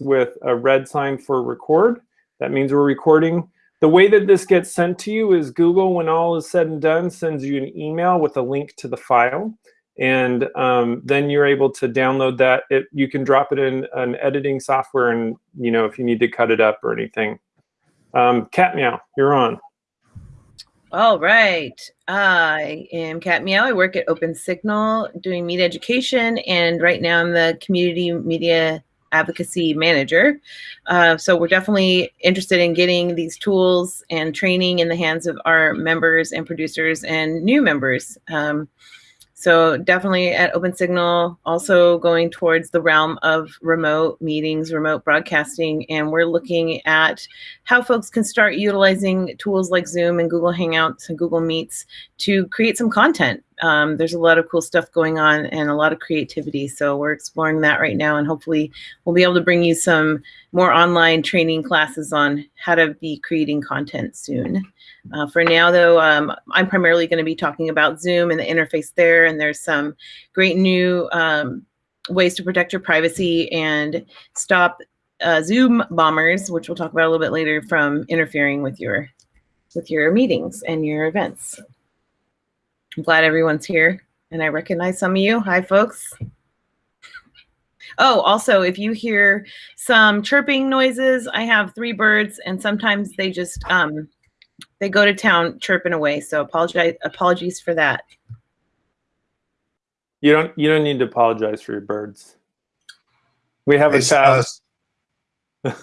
with a red sign for record. That means we're recording. The way that this gets sent to you is Google, when all is said and done, sends you an email with a link to the file. And um, then you're able to download that. It, you can drop it in an editing software and, you know, if you need to cut it up or anything. Um, Cat Meow, you're on. All right. I am Cat Meow. I work at Open Signal doing media education, and right now I'm the community media advocacy manager. Uh, so we're definitely interested in getting these tools and training in the hands of our members and producers and new members. Um, so definitely at Open Signal, also going towards the realm of remote meetings, remote broadcasting, and we're looking at how folks can start utilizing tools like Zoom and Google Hangouts and Google Meets to create some content. Um, there's a lot of cool stuff going on and a lot of creativity. So we're exploring that right now, and hopefully we'll be able to bring you some more online training classes on how to be creating content soon. Uh, for now, though, um, I'm primarily going to be talking about Zoom and the interface there, and there's some great new um, ways to protect your privacy and stop uh, Zoom bombers, which we'll talk about a little bit later, from interfering with your with your meetings and your events. I'm glad everyone's here, and I recognize some of you. Hi, folks. Oh, also, if you hear some chirping noises, I have three birds, and sometimes they just um, they go to town chirping away. So apologize apologies for that. You don't you don't need to apologize for your birds. We have hey, a chat.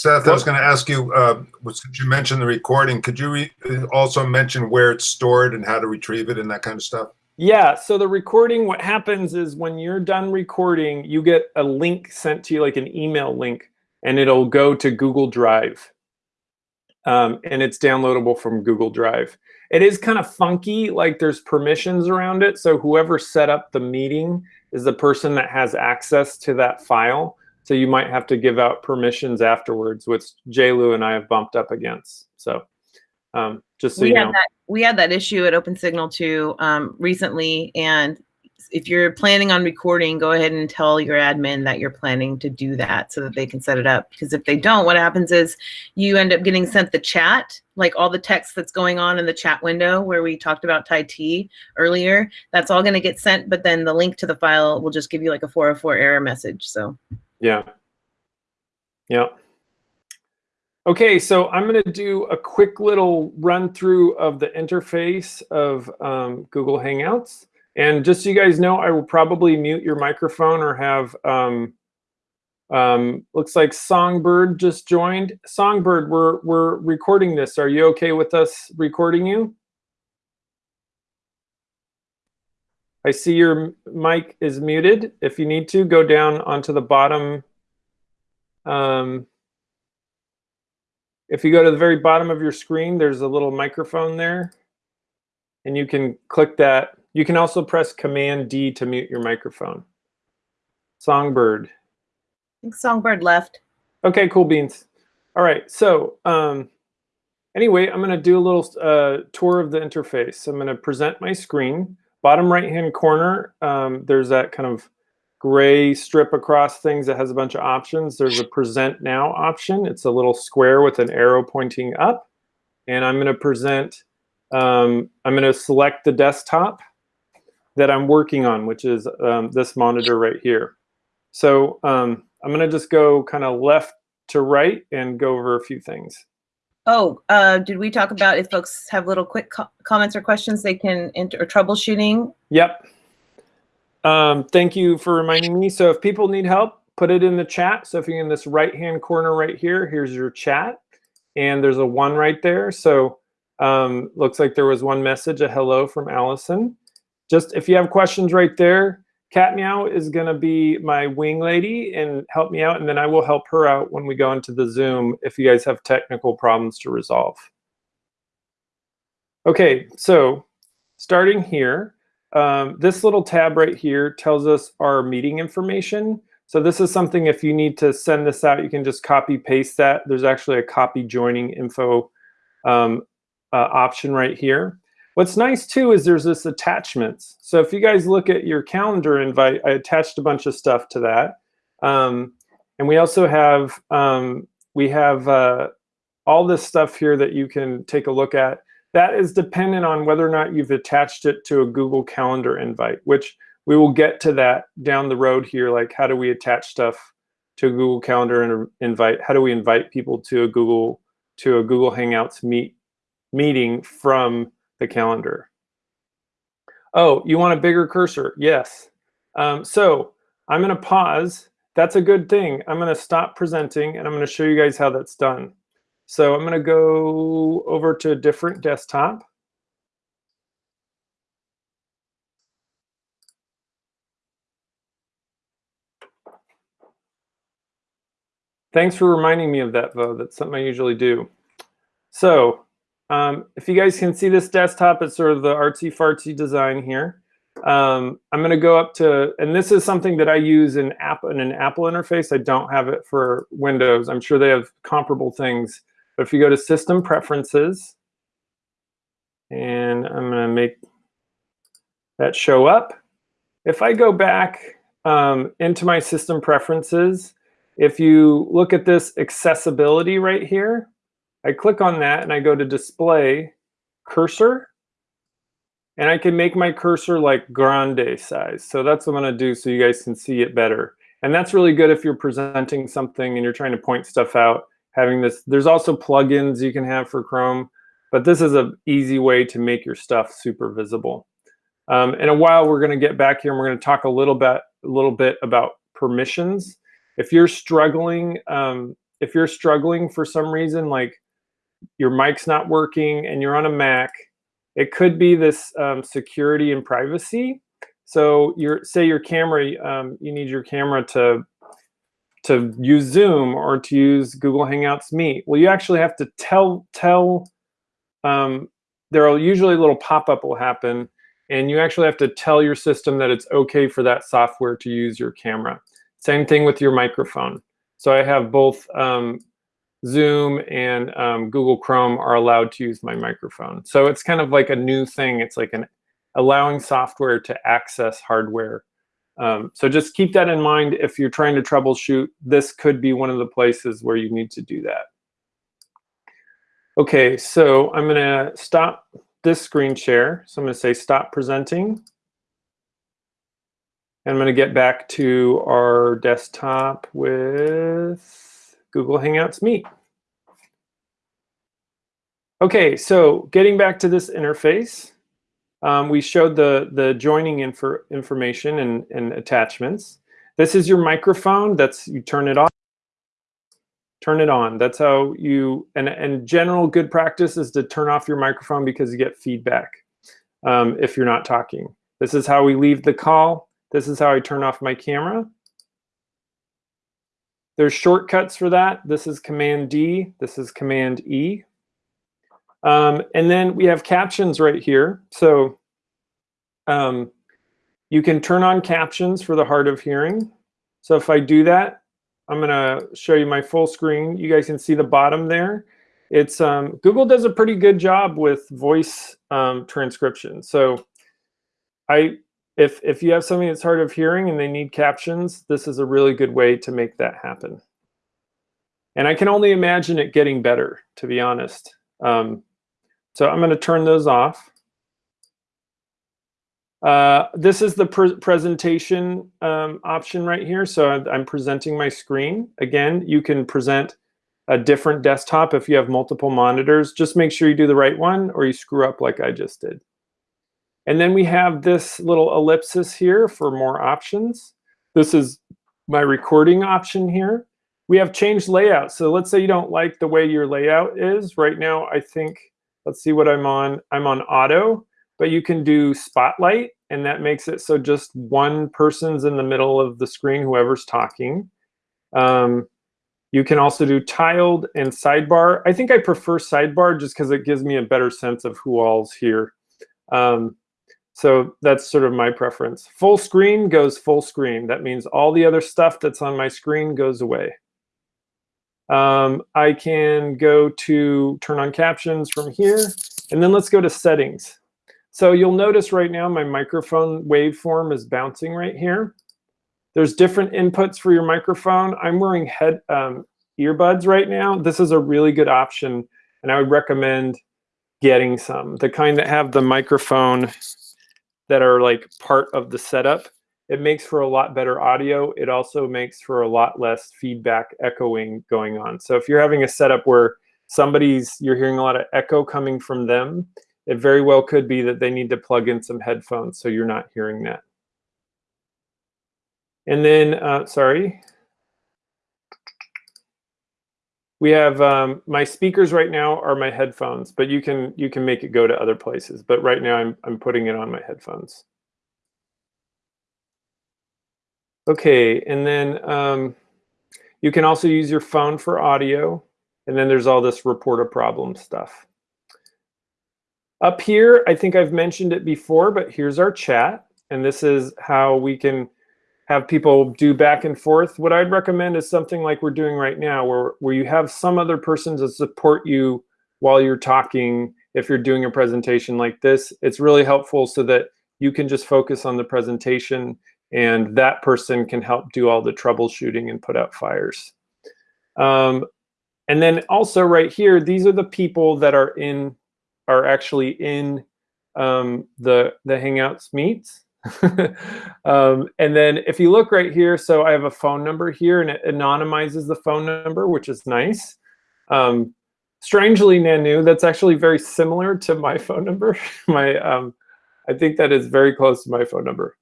Seth, I was going to ask you, uh, since you mentioned the recording, could you also mention where it's stored and how to retrieve it and that kind of stuff? Yeah, so the recording, what happens is when you're done recording, you get a link sent to you, like an email link, and it'll go to Google Drive um, and it's downloadable from Google Drive. It is kind of funky, like there's permissions around it. So whoever set up the meeting is the person that has access to that file. So you might have to give out permissions afterwards, which JLou and I have bumped up against. So um, just so we you had know. That, we had that issue at Open Signal too um, recently, and if you're planning on recording, go ahead and tell your admin that you're planning to do that so that they can set it up. Because if they don't, what happens is you end up getting sent the chat, like all the text that's going on in the chat window where we talked about Tai T earlier. That's all going to get sent, but then the link to the file will just give you like a 404 error message. So yeah, yeah. Okay, so I'm going to do a quick little run through of the interface of um, Google Hangouts. And just so you guys know, I will probably mute your microphone or have, um, um, looks like Songbird just joined. Songbird, we're, we're recording this. Are you okay with us recording you? I see your mic is muted. If you need to, go down onto the bottom. Um, if you go to the very bottom of your screen, there's a little microphone there. And you can click that you can also press Command D to mute your microphone. Songbird. I think Songbird left. Okay, cool beans. All right, so um, anyway, I'm going to do a little uh, tour of the interface. I'm going to present my screen. Bottom right-hand corner, um, there's that kind of gray strip across things that has a bunch of options. There's a present now option. It's a little square with an arrow pointing up. And I'm going to present, um, I'm going to select the desktop that I'm working on, which is um, this monitor right here. So um, I'm going to just go kind of left to right and go over a few things. Oh, uh, did we talk about if folks have little quick co comments or questions they can enter or troubleshooting? Yep. Um, thank you for reminding me. So if people need help, put it in the chat. So if you're in this right-hand corner right here, here's your chat. And there's a one right there. So um, looks like there was one message, a hello from Allison just if you have questions right there, Cat Meow is going to be my wing lady and help me out, and then I will help her out when we go into the Zoom if you guys have technical problems to resolve. Okay, so starting here, um, this little tab right here tells us our meeting information. So this is something if you need to send this out, you can just copy paste that. There's actually a copy joining info um, uh, option right here. What's nice too is there's this attachments. So if you guys look at your calendar invite, I attached a bunch of stuff to that. Um, And we also have, um, we have uh, all this stuff here that you can take a look at. That is dependent on whether or not you've attached it to a Google Calendar invite, which we will get to that down the road here. Like how do we attach stuff to a Google Calendar and invite? How do we invite people to a Google to a Google Hangouts meet meeting from the calendar? Oh, you want a bigger cursor? Yes. Um, so I'm going to pause. That's a good thing. I'm going to stop presenting and I'm going to show you guys how that's done. So I'm going to go over to a different desktop. Thanks for reminding me of that, though. That's something I usually do. So um, if you guys can see this desktop, it's sort of the artsy fartsy design here. Um, I'm going to go up to, and this is something that I use in app in an Apple interface. I don't have it for Windows. I'm sure they have comparable things. But if you go to System Preferences, and I'm going to make that show up. If I go back um, into my System Preferences, if you look at this accessibility right here, I click on that and I go to display cursor and I can make my cursor like grande size. So that's what I'm gonna do so you guys can see it better. And that's really good if you're presenting something and you're trying to point stuff out, having this. There's also plugins you can have for Chrome, but this is an easy way to make your stuff super visible. Um, in a while, we're gonna get back here and we're gonna talk a little bit, a little bit about permissions. If you're struggling, um, if you're struggling for some reason, like your mic's not working and you're on a Mac, it could be this um, security and privacy. So your say your camera, um, you need your camera to to use Zoom or to use Google Hangouts Meet. Well, you actually have to tell tell. Um, there will usually a little pop-up will happen, and you actually have to tell your system that it's okay for that software to use your camera. Same thing with your microphone. So I have both um, Zoom and um, Google Chrome are allowed to use my microphone. So it's kind of like a new thing. It's like an allowing software to access hardware. Um, so just keep that in mind if you're trying to troubleshoot. This could be one of the places where you need to do that. Okay, so I'm going to stop this screen share. So I'm going to say stop presenting. And I'm going to get back to our desktop with Google Hangouts Meet. Okay, so getting back to this interface, um, we showed the, the joining info information and, and attachments. This is your microphone. That's you turn it off, turn it on. That's how you, and, and general good practice is to turn off your microphone because you get feedback um, if you're not talking. This is how we leave the call. This is how I turn off my camera. There's shortcuts for that. This is Command D. This is Command E. Um, and then we have captions right here. So um, you can turn on captions for the hard of hearing. So if I do that, I'm going to show you my full screen. You guys can see the bottom there. It's um, Google does a pretty good job with voice um, transcription. So I if, if you have something that's hard of hearing and they need captions, this is a really good way to make that happen. And I can only imagine it getting better, to be honest. Um, so I'm going to turn those off. Uh, this is the pre presentation um, option right here. So I'm presenting my screen. Again, you can present a different desktop if you have multiple monitors. Just make sure you do the right one or you screw up like I just did. And then we have this little ellipsis here for more options. This is my recording option here. We have changed layout. So let's say you don't like the way your layout is. Right now, I think, let's see what I'm on. I'm on auto, but you can do spotlight, and that makes it so just one person's in the middle of the screen, whoever's talking. Um, you can also do tiled and sidebar. I think I prefer sidebar just because it gives me a better sense of who all's here. Um, so that's sort of my preference. Full screen goes full screen. That means all the other stuff that's on my screen goes away. Um, I can go to turn on captions from here. And then let's go to settings. So you'll notice right now my microphone waveform is bouncing right here. there's different inputs for your microphone. I'm wearing head um, earbuds right now. This is a really good option, and I would recommend getting some. The kind that have the microphone that are like part of the setup. It makes for a lot better audio. It also makes for a lot less feedback echoing going on. So if you're having a setup where somebody's, you're hearing a lot of echo coming from them, it very well could be that they need to plug in some headphones so you're not hearing that. And then, uh, sorry. We have um, my speakers right now are my headphones, but you can you can make it go to other places. But right now I'm I'm putting it on my headphones. Okay, and then um, you can also use your phone for audio. And then there's all this report a problem stuff. Up here, I think I've mentioned it before, but here's our chat. And this is how we can have people do back and forth. What I'd recommend is something like we're doing right now, where, where you have some other person to support you while you're talking. If you're doing a presentation like this, it's really helpful so that you can just focus on the presentation and that person can help do all the troubleshooting and put out fires. Um, and then also right here, these are the people that are in, are actually in um, the, the Hangouts meets. um, and then if you look right here, so I have a phone number here and it anonymizes the phone number, which is nice. Um, strangely, Nanu, that's actually very similar to my phone number. my, um, I think that is very close to my phone number.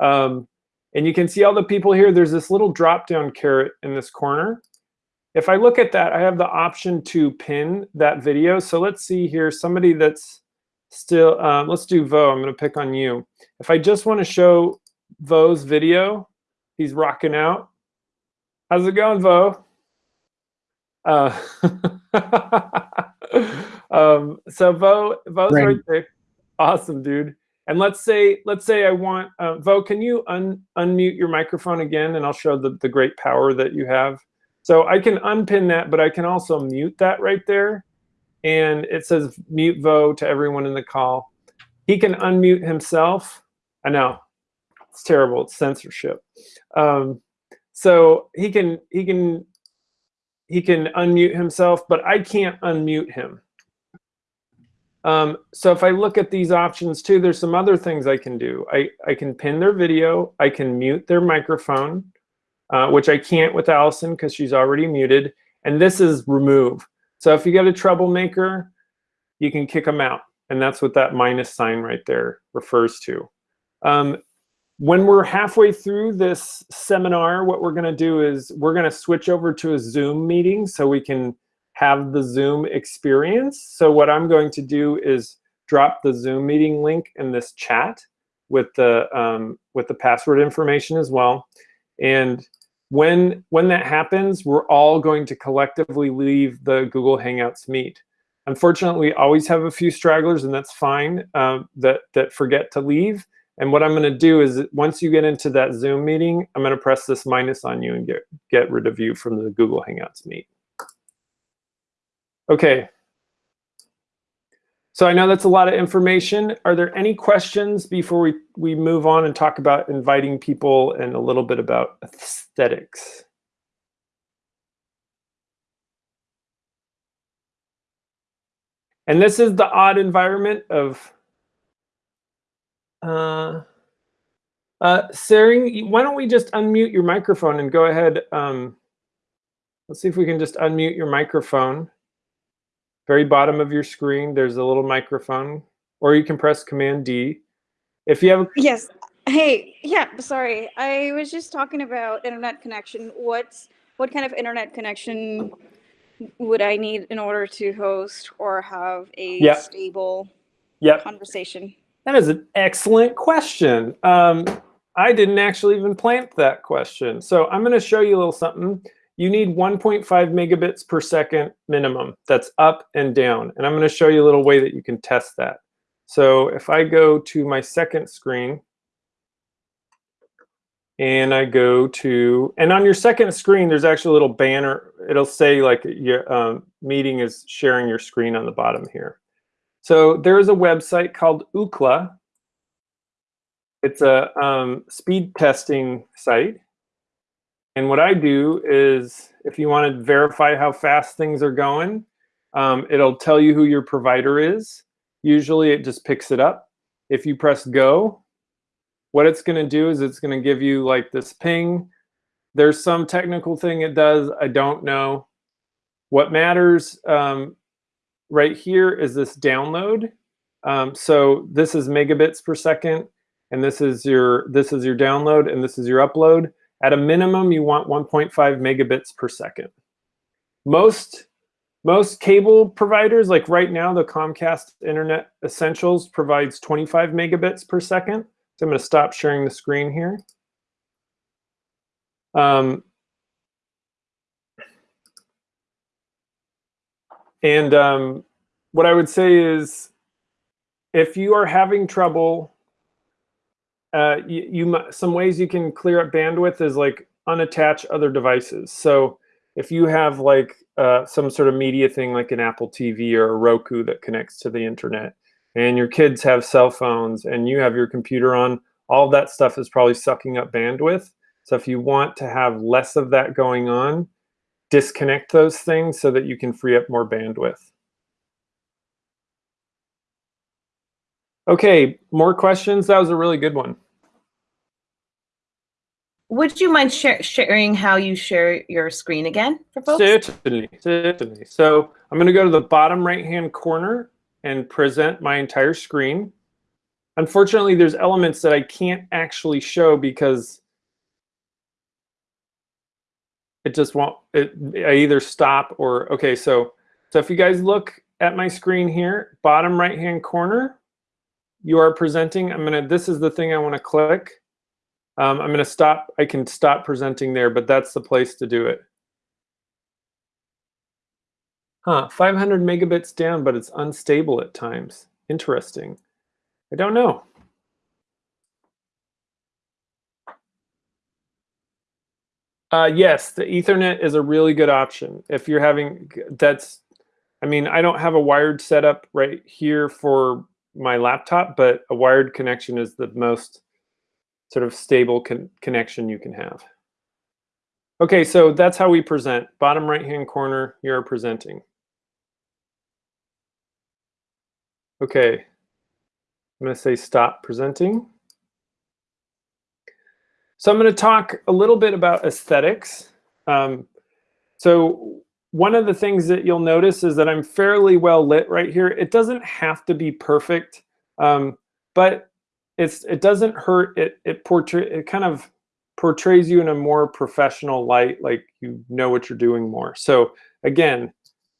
Um, and you can see all the people here. There's this little drop-down caret in this corner. If I look at that, I have the option to pin that video. So let's see here, somebody that's still, um, let's do Vo, I'm gonna pick on you. If I just wanna show Vo's video, he's rocking out. How's it going, Vo? Uh, um, so Vo, Vo's right there. Awesome, dude. And let's say, let's say I want, uh, Vo, can you un unmute your microphone again and I'll show the, the great power that you have. So I can unpin that, but I can also mute that right there and it says mute Vo to everyone in the call. He can unmute himself. I know it's terrible. It's censorship. Um, so he can he can he can unmute himself, but I can't unmute him. Um, so if I look at these options too, there's some other things I can do. I, I can pin their video. I can mute their microphone, uh, which I can't with Allison because she's already muted. And this is remove. So if you get a troublemaker, you can kick them out. And that's what that minus sign right there refers to. Um, when we're halfway through this seminar, what we're going to do is we're going to switch over to a Zoom meeting so we can have the Zoom experience. So what I'm going to do is drop the Zoom meeting link in this chat with the um, with the password information as well. And when, when that happens, we're all going to collectively leave the Google Hangouts meet. Unfortunately, we always have a few stragglers, and that's fine, uh, that, that forget to leave. And what I'm going to do is once you get into that Zoom meeting, I'm going to press this minus on you and get, get rid of you from the Google Hangouts meet. Okay, so I know that's a lot of information. Are there any questions before we, we move on and talk about inviting people and a little bit about aesthetics? And this is the odd environment of uh, uh, Sering, why don't we just unmute your microphone and go ahead. Um, let's see if we can just unmute your microphone very bottom of your screen, there's a little microphone, or you can press Command D. If you have yes, hey, yeah, sorry, I was just talking about internet connection. What's what kind of internet connection would I need in order to host or have a yep. stable yep. conversation? That is an excellent question. Um, I didn't actually even plant that question. So I'm going to show you a little something you need 1.5 megabits per second minimum. That's up and down. And I'm going to show you a little way that you can test that. So if I go to my second screen, and I go to, and on your second screen, there's actually a little banner. It'll say like your um, meeting is sharing your screen on the bottom here. So there is a website called Ookla. It's a um, speed testing site. And what I do is, if you want to verify how fast things are going, um, it'll tell you who your provider is. Usually it just picks it up. If you press go, what it's going to do is it's going to give you like this ping. There's some technical thing it does. I don't know. What matters um, right here is this download. Um, so this is megabits per second, and this is your this is your download, and this is your upload. At a minimum, you want 1.5 megabits per second. Most most cable providers, like right now, the Comcast Internet Essentials provides 25 megabits per second. So I'm going to stop sharing the screen here. Um, and um, what I would say is, if you are having trouble, uh, you, you some ways you can clear up bandwidth is like unattach other devices. So if you have like uh, some sort of media thing like an Apple TV or a Roku that connects to the internet, and your kids have cell phones and you have your computer on, all that stuff is probably sucking up bandwidth. So if you want to have less of that going on, disconnect those things so that you can free up more bandwidth. Okay, more questions? That was a really good one. Would you mind share, sharing how you share your screen again for folks? Certainly, certainly. So I'm going to go to the bottom right-hand corner and present my entire screen. Unfortunately, there's elements that I can't actually show because it just won't, it, I either stop or, okay, so, so if you guys look at my screen here, bottom right-hand corner, you are presenting, I'm gonna, this is the thing I wanna click. Um, I'm going to stop. I can stop presenting there, but that's the place to do it. Huh, 500 megabits down, but it's unstable at times. Interesting. I don't know. Uh, yes, the Ethernet is a really good option. If you're having, that's, I mean, I don't have a wired setup right here for my laptop, but a wired connection is the most sort of stable con connection you can have. Okay, so that's how we present. Bottom right-hand corner, you're presenting. Okay, I'm to say stop presenting. So I'm to talk a little bit about aesthetics. Um, so one of the things that you'll notice is that I'm fairly well lit right here. It doesn't have to be perfect, um, but it's it doesn't hurt. It it portray it kind of portrays you in a more professional light, like you know what you're doing more. So again,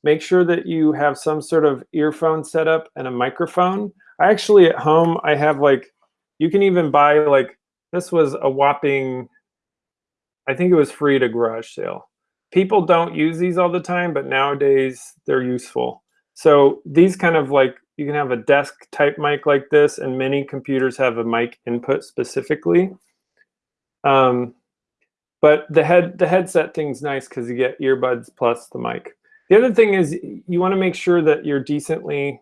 make sure that you have some sort of earphone setup and a microphone. I actually at home I have like you can even buy like this was a whopping I think it was free at a garage sale. People don't use these all the time, but nowadays they're useful. So these kind of like you can have a desk type mic like this, and many computers have a mic input specifically. Um, but the head the headset thing's nice because you get earbuds plus the mic. The other thing is you want to make sure that you're decently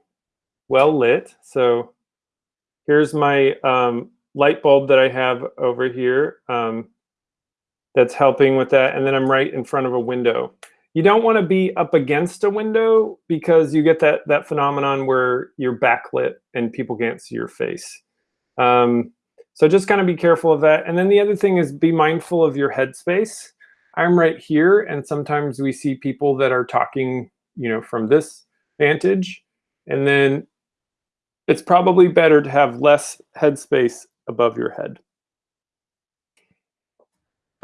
well lit. So here's my um, light bulb that I have over here um, that's helping with that. And then I'm right in front of a window you don't want to be up against a window because you get that that phenomenon where you're backlit and people can't see your face. Um, so just kind of be careful of that. And then the other thing is be mindful of your headspace. I'm right here, and sometimes we see people that are talking, you know, from this vantage, and then it's probably better to have less headspace above your head.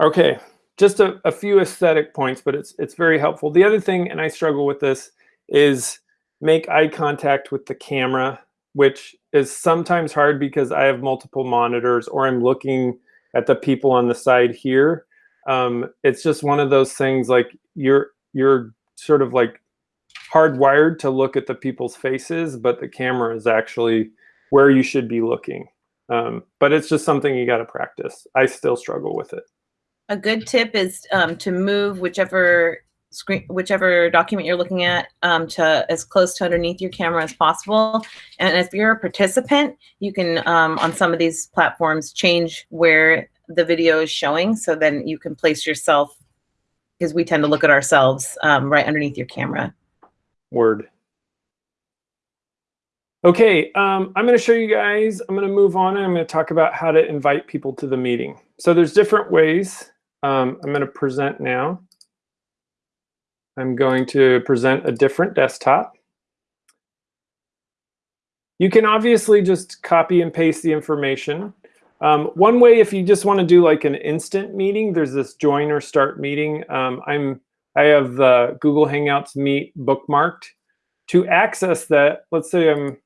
Okay, just a, a few aesthetic points, but it's it's very helpful. The other thing, and I struggle with this, is make eye contact with the camera, which is sometimes hard because I have multiple monitors or I'm looking at the people on the side here. Um, it's just one of those things like you're you're sort of like hardwired to look at the people's faces, but the camera is actually where you should be looking. Um, but it's just something you got to practice. I still struggle with it. A good tip is um, to move whichever screen, whichever document you're looking at um, to as close to underneath your camera as possible. And if you're a participant, you can, um, on some of these platforms, change where the video is showing, so then you can place yourself, because we tend to look at ourselves um, right underneath your camera. Word. Okay, um, I'm going to show you guys, I'm going to move on and I'm going to talk about how to invite people to the meeting. So there's different ways. Um, I'm going to present now. I'm going to present a different desktop. You can obviously just copy and paste the information. Um, one way, if you just want to do like an instant meeting, there's this join or start meeting. Um, I'm I have the Google Hangouts Meet bookmarked. To access that, let's say I'm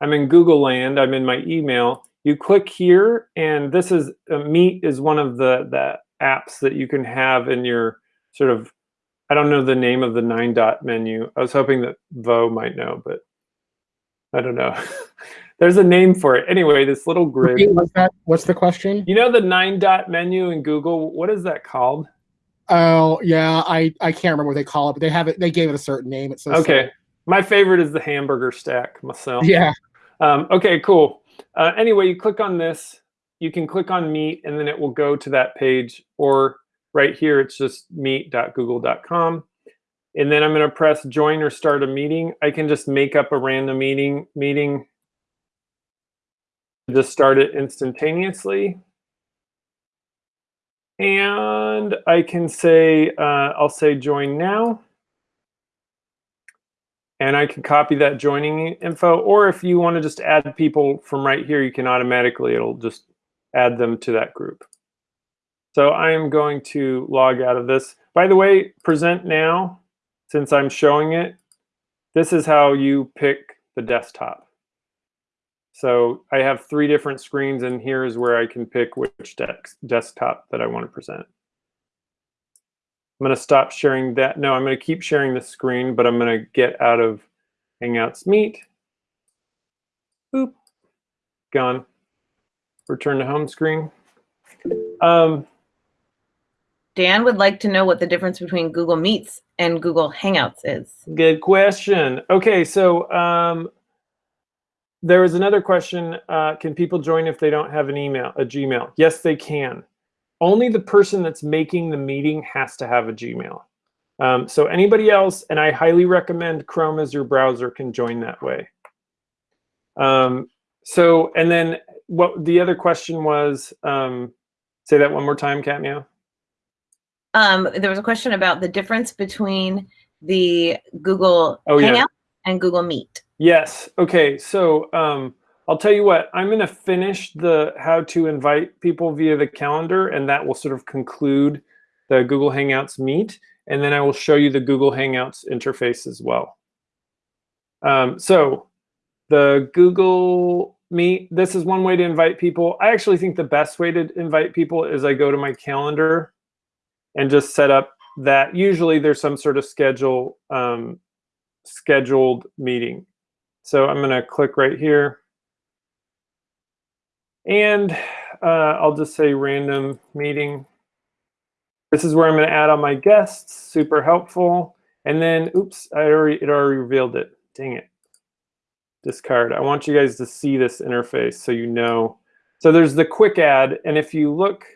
I'm in Google Land, I'm in my email. You click here, and this is uh, Meet is one of the the apps that you can have in your sort of I don't know the name of the nine dot menu. I was hoping that Vo might know, but I don't know. There's a name for it. Anyway, this little grid. What's that? What's the question? You know the nine dot menu in Google? What is that called? Oh yeah, I I can't remember what they call it, but they have it. They gave it a certain name. It's so Okay. My favorite is the hamburger stack myself. Yeah. Um, okay, cool. Uh, anyway, you click on this. You can click on Meet, and then it will go to that page. Or right here, it's just meet.google.com. And then I'm going to press Join or Start a Meeting. I can just make up a random meeting. Meeting. Just start it instantaneously. And I can say, uh, I'll say Join Now and I can copy that joining info. Or if you want to just add people from right here, you can automatically, it'll just add them to that group. So I am going to log out of this. By the way, present now, since I'm showing it, this is how you pick the desktop. So I have three different screens and here is where I can pick which desktop that I want to present. I'm going to stop sharing that. No, I'm going to keep sharing the screen, but I'm going to get out of Hangouts Meet. Boop. Gone. Return to home screen. Um, Dan would like to know what the difference between Google Meets and Google Hangouts is. Good question. Okay, so um, there was another question. Uh, can people join if they don't have an email, a Gmail? Yes, they can only the person that's making the meeting has to have a Gmail. Um, so anybody else, and I highly recommend Chrome as your browser can join that way. Um, so, and then what the other question was, um, say that one more time, Cat Meow. Um, there was a question about the difference between the Google oh, Hangout yeah. and Google Meet. Yes. Okay. So um, I'll tell you what, I'm going to finish the how to invite people via the calendar, and that will sort of conclude the Google Hangouts Meet. And then I will show you the Google Hangouts interface as well. Um, so the Google Meet, this is one way to invite people. I actually think the best way to invite people is I go to my calendar and just set up that. Usually there's some sort of schedule um, scheduled meeting. So I'm going to click right here. And uh, I'll just say random meeting. This is where I'm going to add on my guests. Super helpful. And then, oops, I already it already revealed it. Dang it. Discard. I want you guys to see this interface so you know. So there's the quick add, and if you look,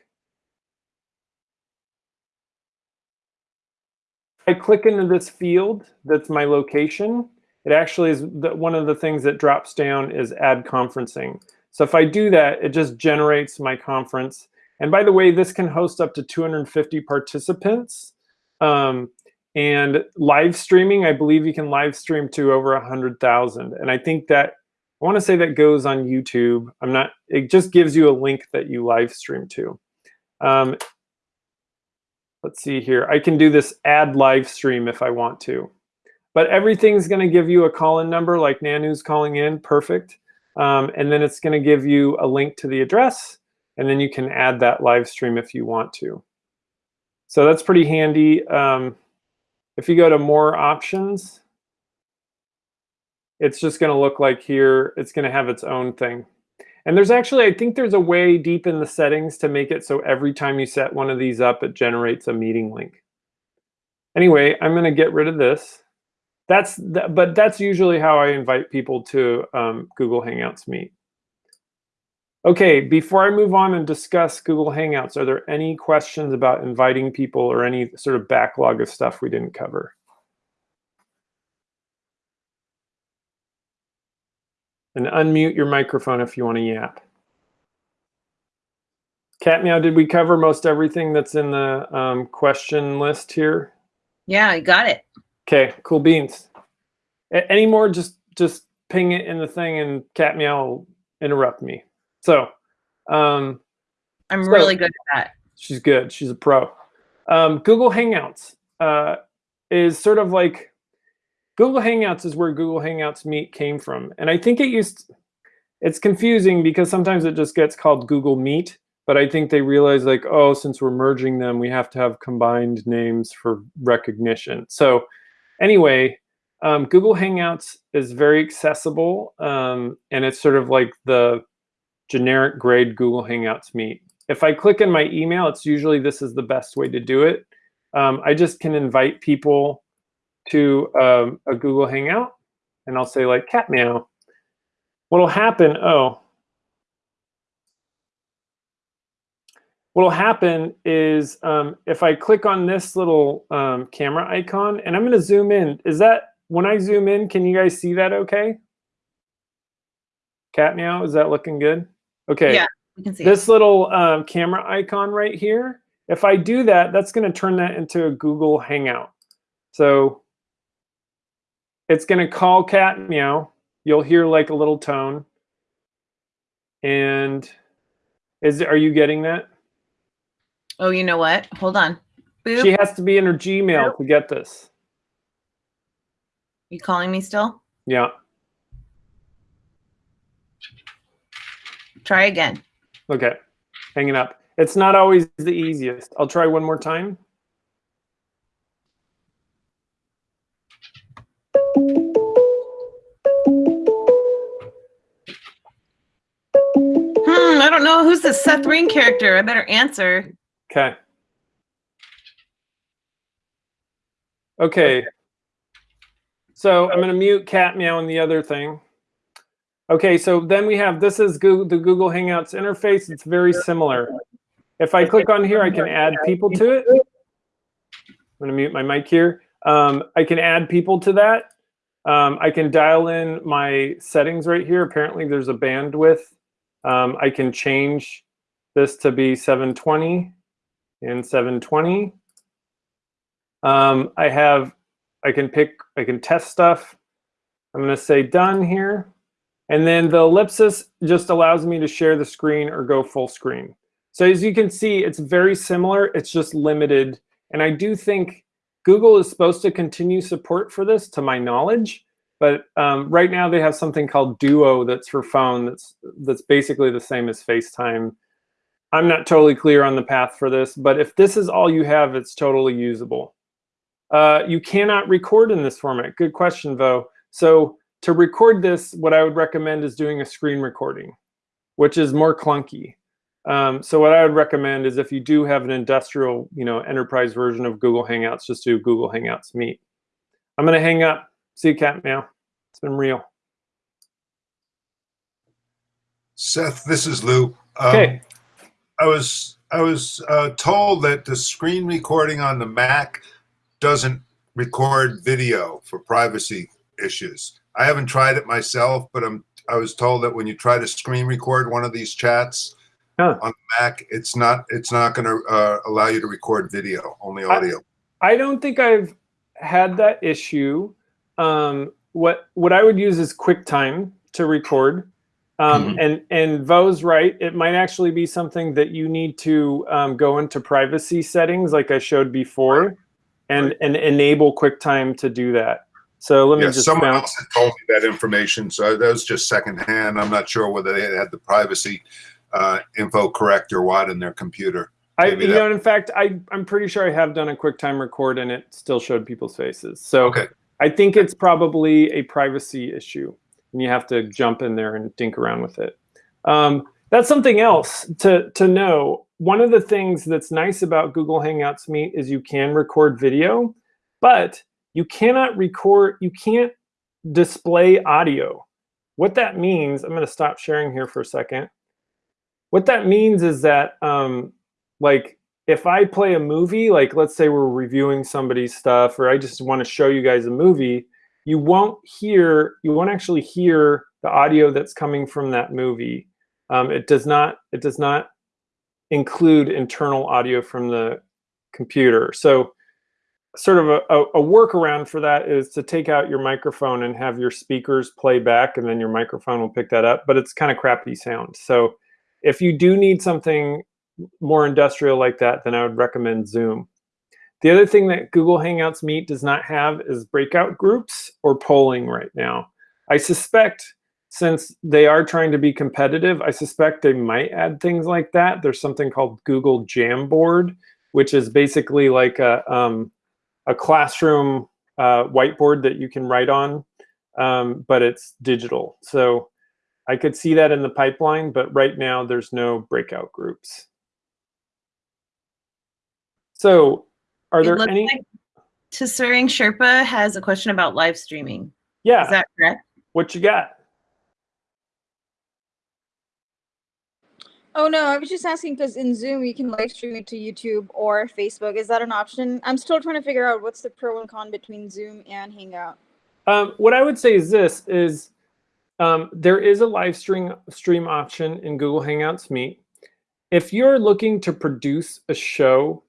I click into this field that's my location. It actually is the, one of the things that drops down is add conferencing. So if I do that, it just generates my conference. And by the way, this can host up to 250 participants. Um, and live streaming, I believe you can live stream to over 100,000. And I think that, I want to say that goes on YouTube. I'm not, it just gives you a link that you live stream to. Um, let's see here. I can do this add live stream if I want to. But everything's going to give you a call-in number like Nanu's calling in. Perfect. Um, and then it's going to give you a link to the address, and then you can add that live stream if you want to. So that's pretty handy. Um, if you go to more options, it's just going to look like here. It's going to have its own thing. And there's actually, I think there's a way deep in the settings to make it so every time you set one of these up, it generates a meeting link. Anyway, I'm going to get rid of this that's but that's usually how I invite people to um, Google Hangouts Meet. Okay, before I move on and discuss Google Hangouts, are there any questions about inviting people or any sort of backlog of stuff we didn't cover? And unmute your microphone if you want to yap. Cat Meow, did we cover most everything that's in the um, question list here? Yeah, I got it. Okay, cool beans. A- any more, just just ping it in the thing and Cat Meow will interrupt me. So, um, I'm So- really good at that. She's good. She's a pro. Um, Google Hangouts uh, is sort of like Google Hangouts is where Google Hangouts Meet came from, and I think it used. It's confusing because sometimes it just gets called Google Meet, but I think they realize like, oh, since we're merging them, we have to have combined names for recognition. So, anyway, um, Google Hangouts is very accessible, um, and it's sort of like the generic grade Google Hangouts Meet if I click in my email, it's usually this is the best way to do it. Um, I just can invite people to um, a Google Hangout, and I'll say like cat meow. What'll happen? Oh, what'll happen is um, if I click on this little um, camera icon, and I'm going to zoom in. Is that when I zoom in? Can you guys see that? Okay. Cat meow. Is that looking good? Okay Yeah. We can see. this little um, camera icon right here, if I do that, that's going to turn that into a Google Hangout. So it's going to call cat meow. You'll hear like a little tone. And is are you getting that? Oh, you know what? Hold on. Boop. She has to be in her Gmail to get this. you calling me still? Yeah. Try again. Okay. Hanging up. It's not always the easiest. I'll try one more time. Hmm, I don't know who's the Seth Green character. I better answer. Okay. Okay. So I'm going to mute cat meow and the other thing. Okay, so then we have this is Google, the Google Hangouts interface. It's very similar. If I click on here, I can add people to it. I'm to mute my mic here. Um, I can add people to that. Um, I can dial in my settings right here. Apparently, there's a bandwidth. Um, I can change this to be 720 and 720. Um, I have, I can pick, I can test stuff. I'm going to say done here. And then the ellipsis just allows me to share the screen or go full screen. So as you can see, it's very similar. It's just limited. And I do think Google is supposed to continue support for this, to my knowledge. But um, right now they have something called Duo that's for phone that's that's basically the same as FaceTime. I'm not totally clear on the path for this, but if this is all you have, it's totally usable. Uh, you cannot record in this format. Good question, Vo. So to record this, what I would recommend is doing a screen recording, which is more clunky. Um, so what I would recommend is if you do have an industrial, you know, enterprise version of Google Hangouts, just do Google Hangouts Meet. I'm going to hang up. See you, cat meow. It's been real. Seth, this is Lou. Um, Okay. I was I was uh, told that the screen recording on the Mac doesn't record video for privacy issues. I haven't tried it myself, but I'm I was told that when you try to screen record one of these chats Huh. on the Mac, it's not it's not going to uh, allow you to record video, only audio. I don't think I've had that issue. Um, what what I would use is QuickTime to record. Um, And and Vo's right. It might actually be something that you need to um, go into privacy settings, like I showed before, and Right. and enable QuickTime to do that. So let me yeah, just someone bounce. else had told me that information, so that was just secondhand. I'm not sure whether they had the privacy uh, info correct or what in their computer. I, you that- know, in fact, I, I'm pretty sure I have done a QuickTime record and it still showed people's faces. So Okay. I think it's probably a privacy issue, and you have to jump in there and dink around with it. Um, that's something else to to know. One of the things that's nice about Google Hangouts Meet is you can record video, but you cannot record. You can't display audio. What that means, I'm going to stop sharing here for a second. What that means is that, um, like, if I play a movie, like let's say we're reviewing somebody's stuff, or I just want to show you guys a movie, you won't hear, you won't actually hear the audio that's coming from that movie. Um, it does not, it does not include internal audio from the computer. So sort of a, a, workaround for that is to take out your microphone and have your speakers play back and then your microphone will pick that up, but it's kind of crappy sound. So if you do need something more industrial like that, then I would recommend Zoom. The other thing that Google Hangouts Meet does not have is breakout groups or polling right now. I suspect since they are trying to be competitive, I suspect they might add things like that. There's something called Google Jamboard, which is basically like a, um, a classroom uh, whiteboard that you can write on, um, but it's digital. So I could see that in the pipeline, but right now there's no breakout groups. So are It there any? like Tsering Sherpa has a question about live streaming. yeah, Is that correct? what you got? Oh no, I was just asking because in Zoom you can live stream it to YouTube or Facebook. Is that an option? I'm still trying to figure out what's the pro and con between Zoom and Hangout. Um, what I would say is this: is um, there is a live stream stream option in Google Hangouts Meet. If you're looking to produce a show,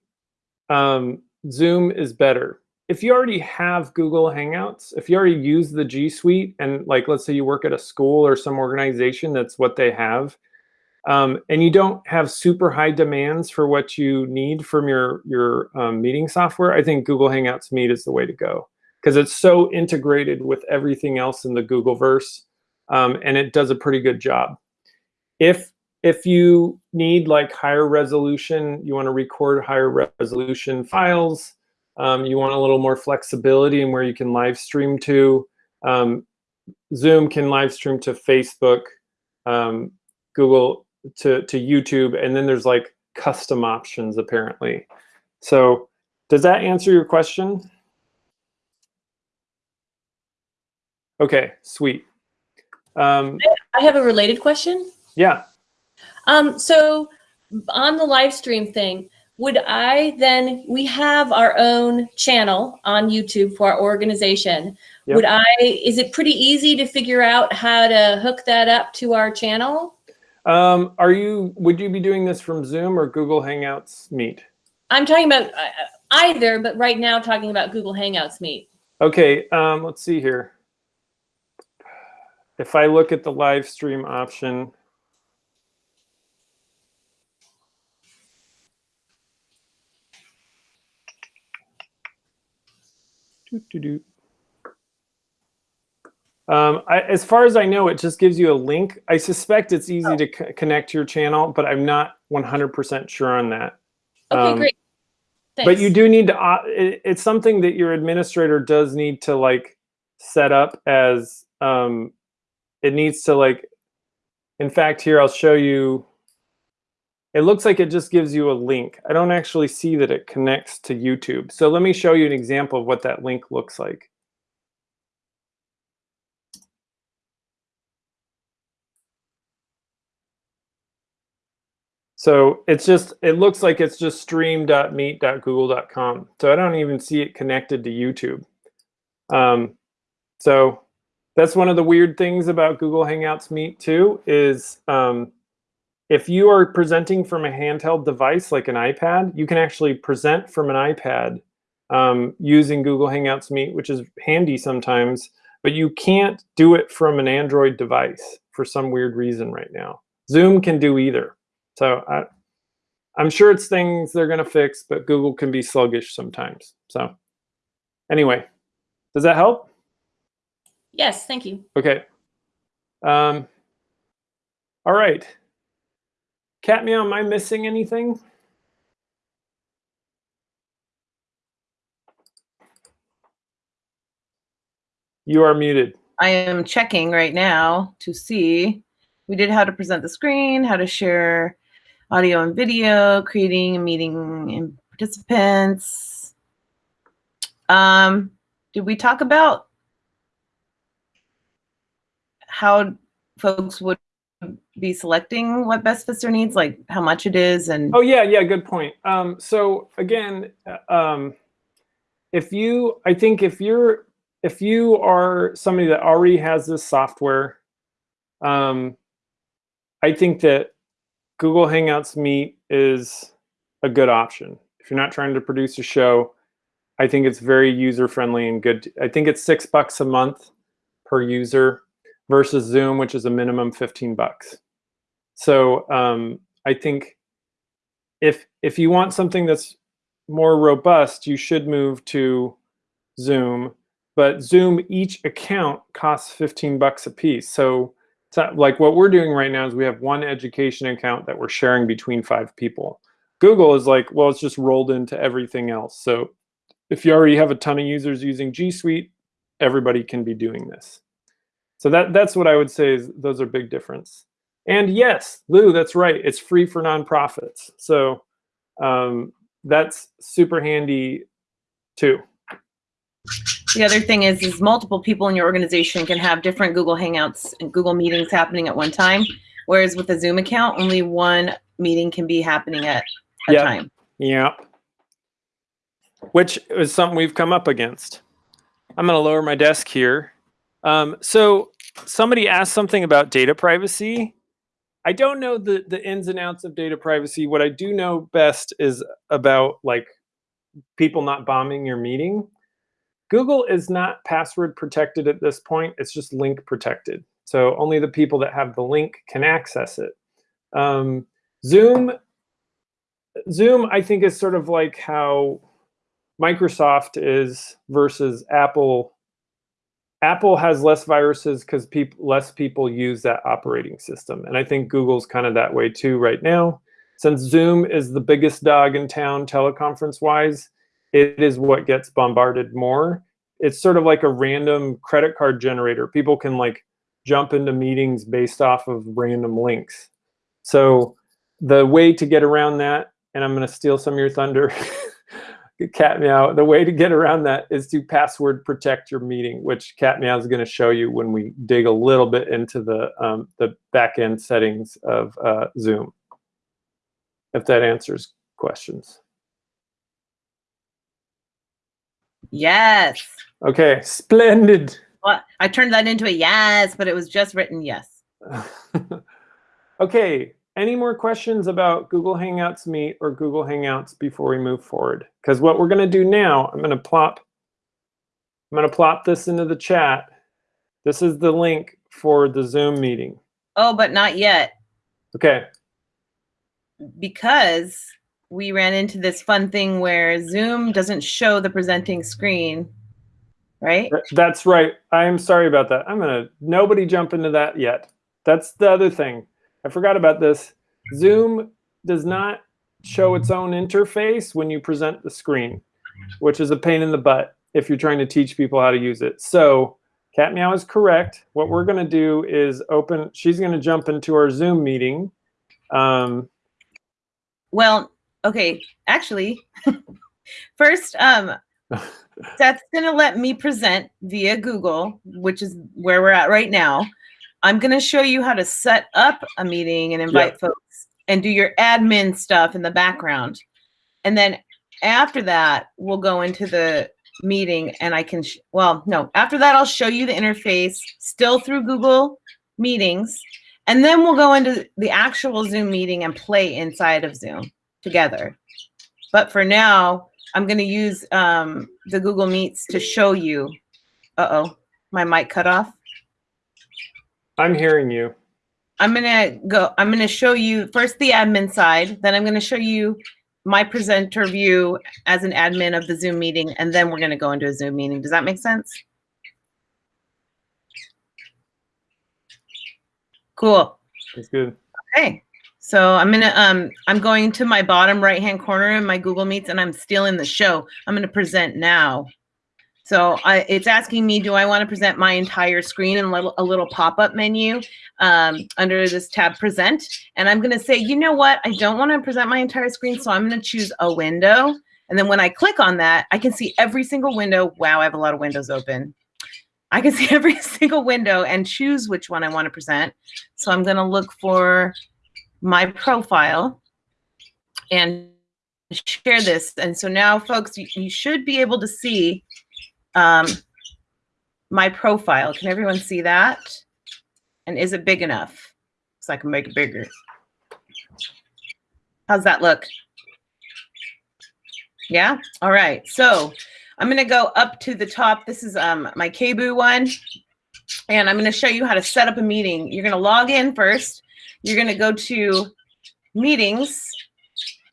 um, Zoom is better. If you already have Google Hangouts, if you already use the G Suite, and like let's say you work at a school or some organization, that's what they have, um, and you don't have super high demands for what you need from your your um, meeting software, I think Google Hangouts Meet is the way to go because it's so integrated with everything else in the Googleverse, um, and it does a pretty good job. If if you need like higher resolution, you want to record higher resolution files, um, you want a little more flexibility in where you can live stream to. Um, Zoom can live stream to Facebook, um, Google to to YouTube, and then there's like custom options apparently. So does that answer your question? Okay, sweet. Um, I have a related question. yeah, Um, so on the live stream thing, would I then, we have our own channel on YouTube for our organization. Yep. Would I, is it pretty easy to figure out how to hook that up to our channel? Um, are you, would you be doing this from Zoom or Google Hangouts Meet? I'm talking about uh, either, but right now talking about Google Hangouts Meet. Okay, um, let's see here. If I look at the live stream option, Doo-doo-doo. Um, I, as far as I know, it just gives you a link. I suspect it's easy to connect to your channel, but I'm not 100% sure on that. Okay, Um, great. But you do need to, uh, it, it's something that your administrator does need to like set up as, um, it needs to like, in fact, here I'll show you, it looks like it just gives you a link. I don't actually see that it connects to YouTube. So let me show you an example of what that link looks like. So it's just, it looks like it's just stream.meet.google.com. So I don't even see it connected to YouTube. Um, so that's one of the weird things about Google Hangouts Meet too, is um, if you are presenting from a handheld device like an iPad, you can actually present from an iPad um, using Google Hangouts Meet, which is handy sometimes, but you can't do it from an Android device for some weird reason right now. Zoom can do either. So I, I'm sure it's things they're going to fix, but Google can be sluggish sometimes. So anyway, does that help? Yes, thank you. Okay. Um, all right. Cat meow, am I missing anything? You are muted. I am checking right now to see. We did how to present the screen, how to share audio and video, creating a meeting and participants. Um, did we talk about how folks would be selecting what best fits their needs, like how much it is and Oh yeah, yeah, good point. Um, so again, um, if you, I think if you're, if you are somebody that already has this software, um, I think that Google Hangouts Meet is a good option. If you're not trying to produce a show, I think it's very user friendly and good. I think it's six bucks a month per user versus Zoom, which is a minimum 15 bucks. So um, I think if if you want something that's more robust, you should move to Zoom. But Zoom, each account costs 15 bucks a piece. So, so like what we're doing right now is we have one education account that we're sharing between five people. Google is like, well, it's just rolled into everything else. So if you already have a ton of users using G Suite, everybody can be doing this. So that that's what I would say is those are big difference. And yes, Lou, that's right. It's free for nonprofits. So um, that's super handy too. The other thing is, is multiple people in your organization can have different Google Hangouts and Google meetings happening at one time. Whereas with a Zoom account, only one meeting can be happening at a Yeah. time. Yeah. Which is something we've come up against. I'm going to lower my desk here. Um, so somebody asked something about data privacy. I don't know the, the ins and outs of data privacy. What I do know best is about like people not bombing your meeting. Google is not password protected at this point. It's just link protected. So only the people that have the link can access it. Um, Zoom Zoom, I think, is sort of like how Microsoft is versus Apple. Apple has less viruses because less people use that operating system, and I think Google's kind of that way too right now. Since Zoom is the biggest dog in town teleconference wise, it is what gets bombarded more. It's sort of like a random credit card generator. People can like jump into meetings based off of random links. So the way to get around that and I'm going to steal some of your thunder. Cat Meow. The way to get around that is to password protect your meeting, which Cat Meow is going to show you when we dig a little bit into the um, the back end settings of uh, Zoom. If that answers questions. Yes. Okay, splendid. Well, I turned that into a yes, but it was just written yes. okay, any more questions about Google Hangouts Meet or Google Hangouts before we move forward? Because what we're going to do now, I'm going to plop, I'm going to plop this into the chat. This is the link for the Zoom meeting. Oh, but not yet Okay. because we ran into this fun thing where Zoom doesn't show the presenting screen, right? That's right. I'm sorry about that. I'm going to, nobody jump into that yet. That's the other thing. I forgot about this. Zoom does not show its own interface when you present the screen, which is a pain in the butt if you're trying to teach people how to use it. So Cat Meow is correct. What we're going to do is open, she's going to jump into our Zoom meeting. Um, Well, okay, actually, first, um, that's gonna let me present via Google, which is where we're at right now. I'm gonna show you how to set up a meeting and invite folks and do your admin stuff in the background. And then after that, we'll go into the meeting and I can, well, no, after that, I'll show you the interface still through Google Meetings. And then we'll go into the actual Zoom meeting and play inside of Zoom together. But for now, I'm going to use um, the Google Meets to show you. Uh-oh, my mic cut off. I'm hearing you. I'm going to go, I'm going to show you first the admin side, then I'm going to show you my presenter view as an admin of the Zoom meeting, and then we're going to go into a Zoom meeting. Does that make sense? Cool. That's good. Okay. So I'm gonna um I'm going to my bottom right hand corner in my Google Meets and I'm stealing the show. I'm gonna present now. So I, it's asking me, do I want to present my entire screen in little, a little pop-up menu um, under this tab present? And I'm gonna say, you know what? I don't want to present my entire screen, so I'm gonna choose a window. And then when I click on that, I can see every single window. Wow, I have a lot of windows open. I can see every single window and choose which one I want to present. So I'm going to look for my profile and share this. And so now, folks, you, you should be able to see um, my profile. Can everyone see that? And is it big enough? So I can make it bigger. How's that look? Yeah? All right. So I'm going to go up to the top. This is um, my KBOO one. And I'm going to show you how to set up a meeting. You're going to log in first. You're going to go to meetings.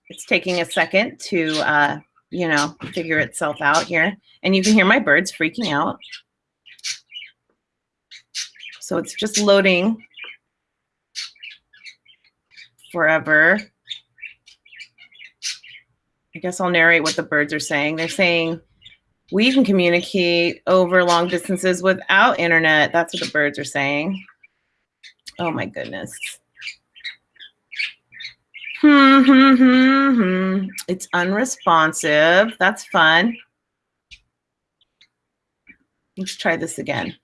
It's taking a second to, uh, you know, figure itself out here. And you can hear my birds freaking out. So it's just loading forever. I guess I'll narrate what the birds are saying. They're saying, we can communicate over long distances without internet. That's what the birds are saying. Oh my goodness. Hmm, hmm, hmm, hmm. It's unresponsive. That's fun. Let's try this again.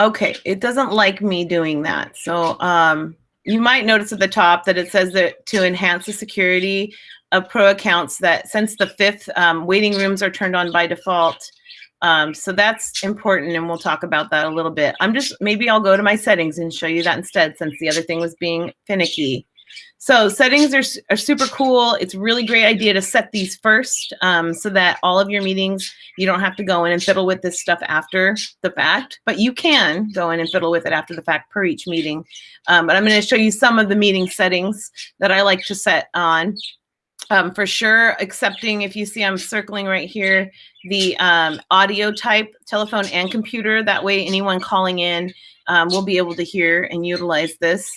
Okay, it doesn't like me doing that. So um, you might notice at the top that it says that to enhance the security of pro accounts that since the fifth um, waiting rooms are turned on by default. Um, so that's important and we'll talk about that a little bit. I'm just, maybe I'll go to my settings and show you that instead since the other thing was being finicky. So settings are, are super cool. It's a really great idea to set these first um, so that all of your meetings, you don't have to go in and fiddle with this stuff after the fact, but you can go in and fiddle with it after the fact per each meeting. Um, but I'm gonna show you some of the meeting settings that I like to set on. Um, for sure, accepting, if you see I'm circling right here, the um, audio type, telephone and computer. That way anyone calling in um, will be able to hear and utilize this.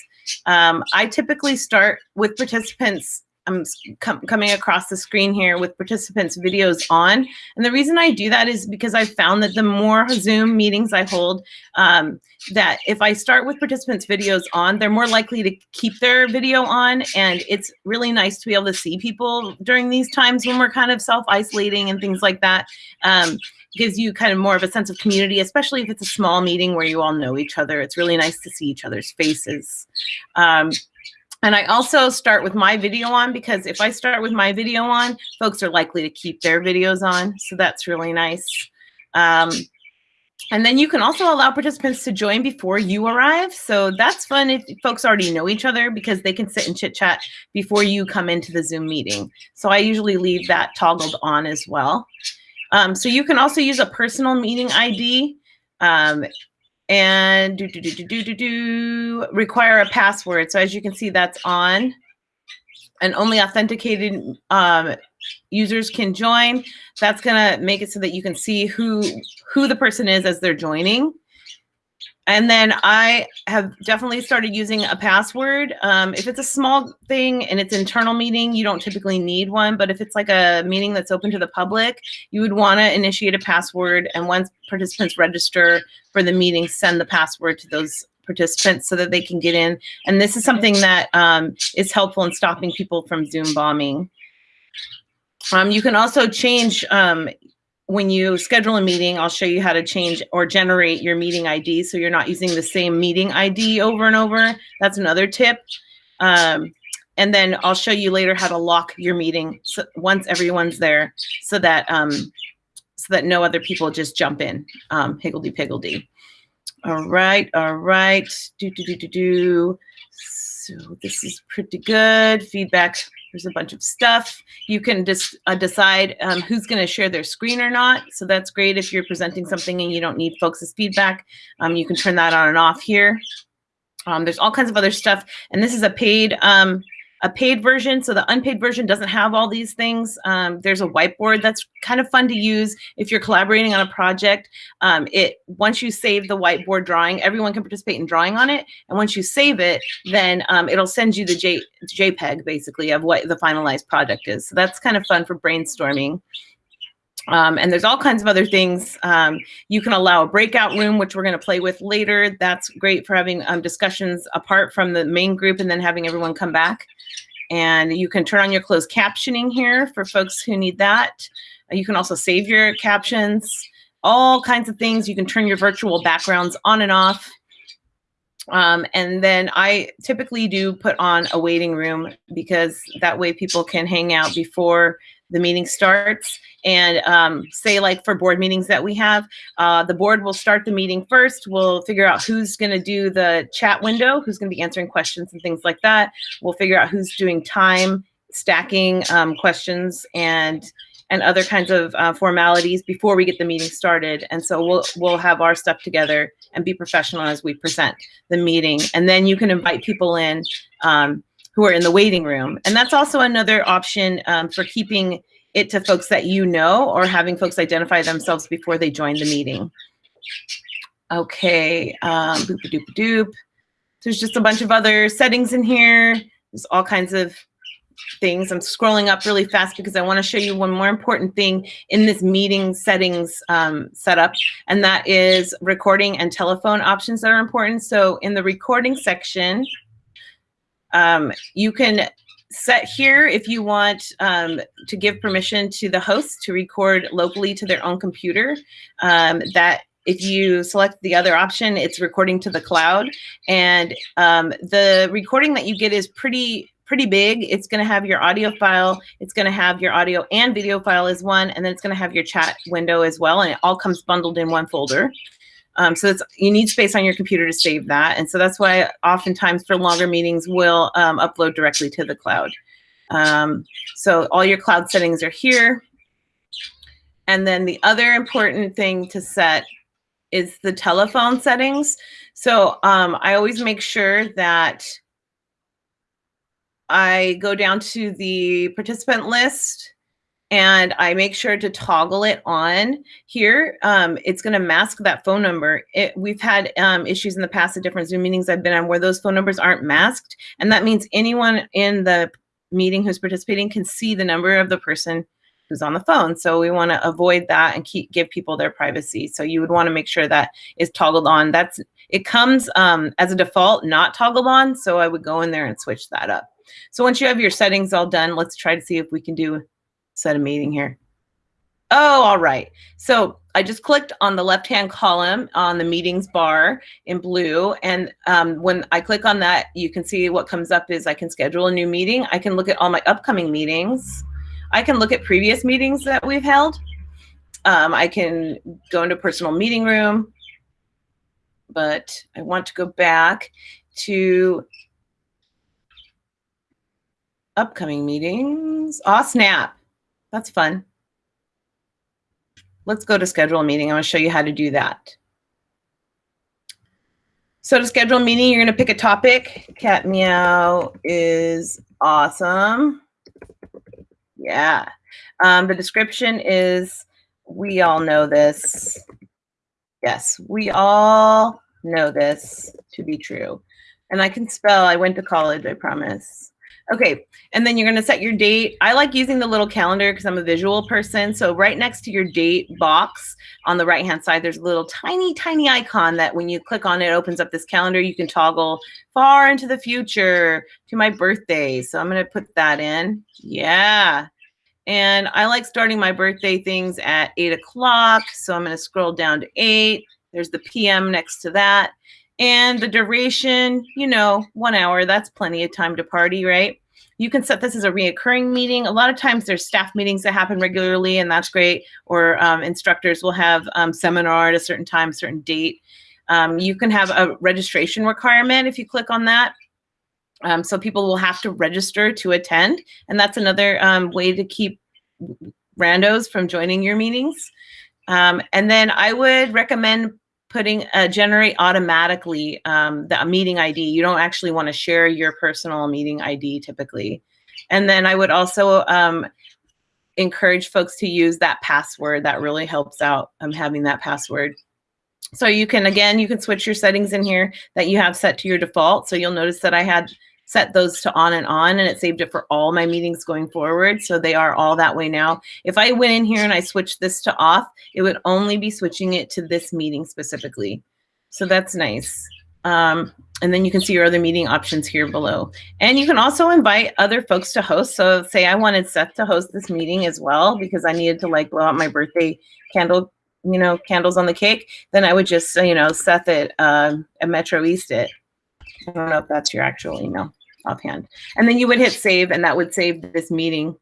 Um, I typically start with participants I'm com coming across the screen here with participants videos on. And the reason I do that is because I found that the more Zoom meetings I hold, um, that if I start with participants videos on, they're more likely to keep their video on. And it's really nice to be able to see people during these times when we're kind of self-isolating and things like that. Um, gives you kind of more of a sense of community, especially if it's a small meeting where you all know each other. It's really nice to see each other's faces. Um, and I also start with my video on because if I start with my video on, folks are likely to keep their videos on. So that's really nice. Um, and then you can also allow participants to join before you arrive. So that's fun if folks already know each other because they can sit and chit chat before you come into the Zoom meeting. So I usually leave that toggled on as well. Um, so you can also use a personal meeting ID. Um, and do, do, do, do, do, do, do, require a password. So as you can see, that's on and only authenticated um, users can join. That's gonna make it so that you can see who, who the person is as they're joining. And then I have definitely started using a password. Um, if it's a small thing and it's internal meeting, you don't typically need one. But if it's like a meeting that's open to the public, you would want to initiate a password. And once participants register for the meeting, send the password to those participants so that they can get in. And this is something that um, is helpful in stopping people from Zoom bombing. Um, you can also change um, when you schedule a meeting, I'll show you how to change or generate your meeting ID so you're not using the same meeting ID over and over. That's another tip. Um, and then I'll show you later how to lock your meeting so once everyone's there so that um, so that no other people just jump in, um, higgledy piggledy. All right, all right, do, do, do, do, do. So this is pretty good. Feedback there's a bunch of stuff. You can just uh, decide um, who's going to share their screen or not. So that's great if you're presenting something and you don't need folks' feedback. Um, you can turn that on and off here. Um, there's all kinds of other stuff. And this is a paid um, a paid version. So the unpaid version doesn't have all these things. Um, there's a whiteboard that's kind of fun to use if you're collaborating on a project. Um, it Once you save the whiteboard drawing, everyone can participate in drawing on it. And once you save it, then um, it'll send you the J, JPEG basically of what the finalized project is. So that's kind of fun for brainstorming. Um, and there's all kinds of other things. Um, you can allow a breakout room, which we're going to play with later. That's great for having um, discussions apart from the main group and then having everyone come back. And you can turn on your closed captioning here for folks who need that. Uh, you can also save your captions. all kinds of things. You can turn your virtual backgrounds on and off. Um, and then I typically do put on a waiting room because that way people can hang out before the meeting starts. And um, say like for board meetings that we have, uh, the board will start the meeting first. We'll figure out who's going to do the chat window, who's going to be answering questions and things like that. We'll figure out who's doing time stacking um, questions and and other kinds of uh, formalities before we get the meeting started. And so we'll we'll have our stuff together and be professional as we present the meeting. And then you can invite people in um, who are in the waiting room. And that's also another option um, for keeping it to folks that you know or having folks identify themselves before they join the meeting. Okay, um, boop a doop a doop. There's just a bunch of other settings in here. There's all kinds of things. I'm scrolling up really fast because I want to show you one more important thing in this meeting settings um, setup, and that is recording and telephone options that are important. So in the recording section, um, you can set here if you want um, to give permission to the host to record locally to their own computer. Um, that if you select the other option, it's recording to the cloud. And um, the recording that you get is pretty pretty big. It's going to have your audio file. It's going to have your audio and video file as one, and then it's going to have your chat window as well. And it all comes bundled in one folder. Um, so it's, you need space on your computer to save that. And so that's why oftentimes for longer meetings, we'll um, upload directly to the cloud. Um, so all your cloud settings are here. And then the other important thing to set is the telephone settings. So um, I always make sure that I go down to the participant list and I make sure to toggle it on here. Um, it's going to mask that phone number. It, we've had um, issues in the past at different Zoom meetings I've been on where those phone numbers aren't masked. And that means anyone in the meeting who's participating can see the number of the person who's on the phone. So we want to avoid that and keep give people their privacy. So you would want to make sure that is toggled on. That's it comes um, as a default not toggled on. So I would go in there and switch that up. So once you have your settings all done, let's try to see if we can do set a meeting here. Oh, all right. So I just clicked on the left-hand column on the meetings bar in blue. And um, when I click on that, you can see what comes up is I can schedule a new meeting. I can look at all my upcoming meetings. I can look at previous meetings that we've held. Um, I can go into personal meeting room, but I want to go back to upcoming meetings. Aw, snap. That's fun. Let's go to schedule a meeting. I'm going to show you how to do that. So to schedule a meeting, you're going to pick a topic. Cat Meow is awesome. Yeah. Um, the description is, we all know this. Yes, we all know this to be true. And I can spell, I went to college, I promise. Okay, and then you're gonna set your date. I like using the little calendar because I'm a visual person. So right next to your date box on the right-hand side, there's a little tiny, tiny icon that when you click on it, opens up this calendar. You can toggle far into the future to my birthday. So I'm gonna put that in. Yeah. And I like starting my birthday things at eight o'clock. So I'm gonna scroll down to eight. There's the PM next to that. And the duration, you know, one hour, that's plenty of time to party, right? You can set this as a reoccurring meeting. A lot of times there's staff meetings that happen regularly and that's great. Or um, instructors will have um, seminar at a certain time, certain date. Um, you can have a registration requirement if you click on that. Um, so people will have to register to attend. And that's another um, way to keep randos from joining your meetings. Um, and then I would recommend putting uh, generate automatically um, the meeting ID. You don't actually want to share your personal meeting ID typically. And then I would also um, encourage folks to use that password. That really helps out um, having that password. So you can, again, you can switch your settings in here that you have set to your default. So you'll notice that I had set those to on and on and it saved it for all my meetings going forward. So they are all that way now. If I went in here and I switched this to off, it would only be switching it to this meeting specifically. So that's nice. Um, and then you can see your other meeting options here below. And you can also invite other folks to host. So say I wanted Seth to host this meeting as well because I needed to like blow out my birthday candle you know, candles on the cake, then I would just, you know, Seth it, and Metro East it. I don't know if that's your actual email offhand. And then you would hit save and that would save this meeting.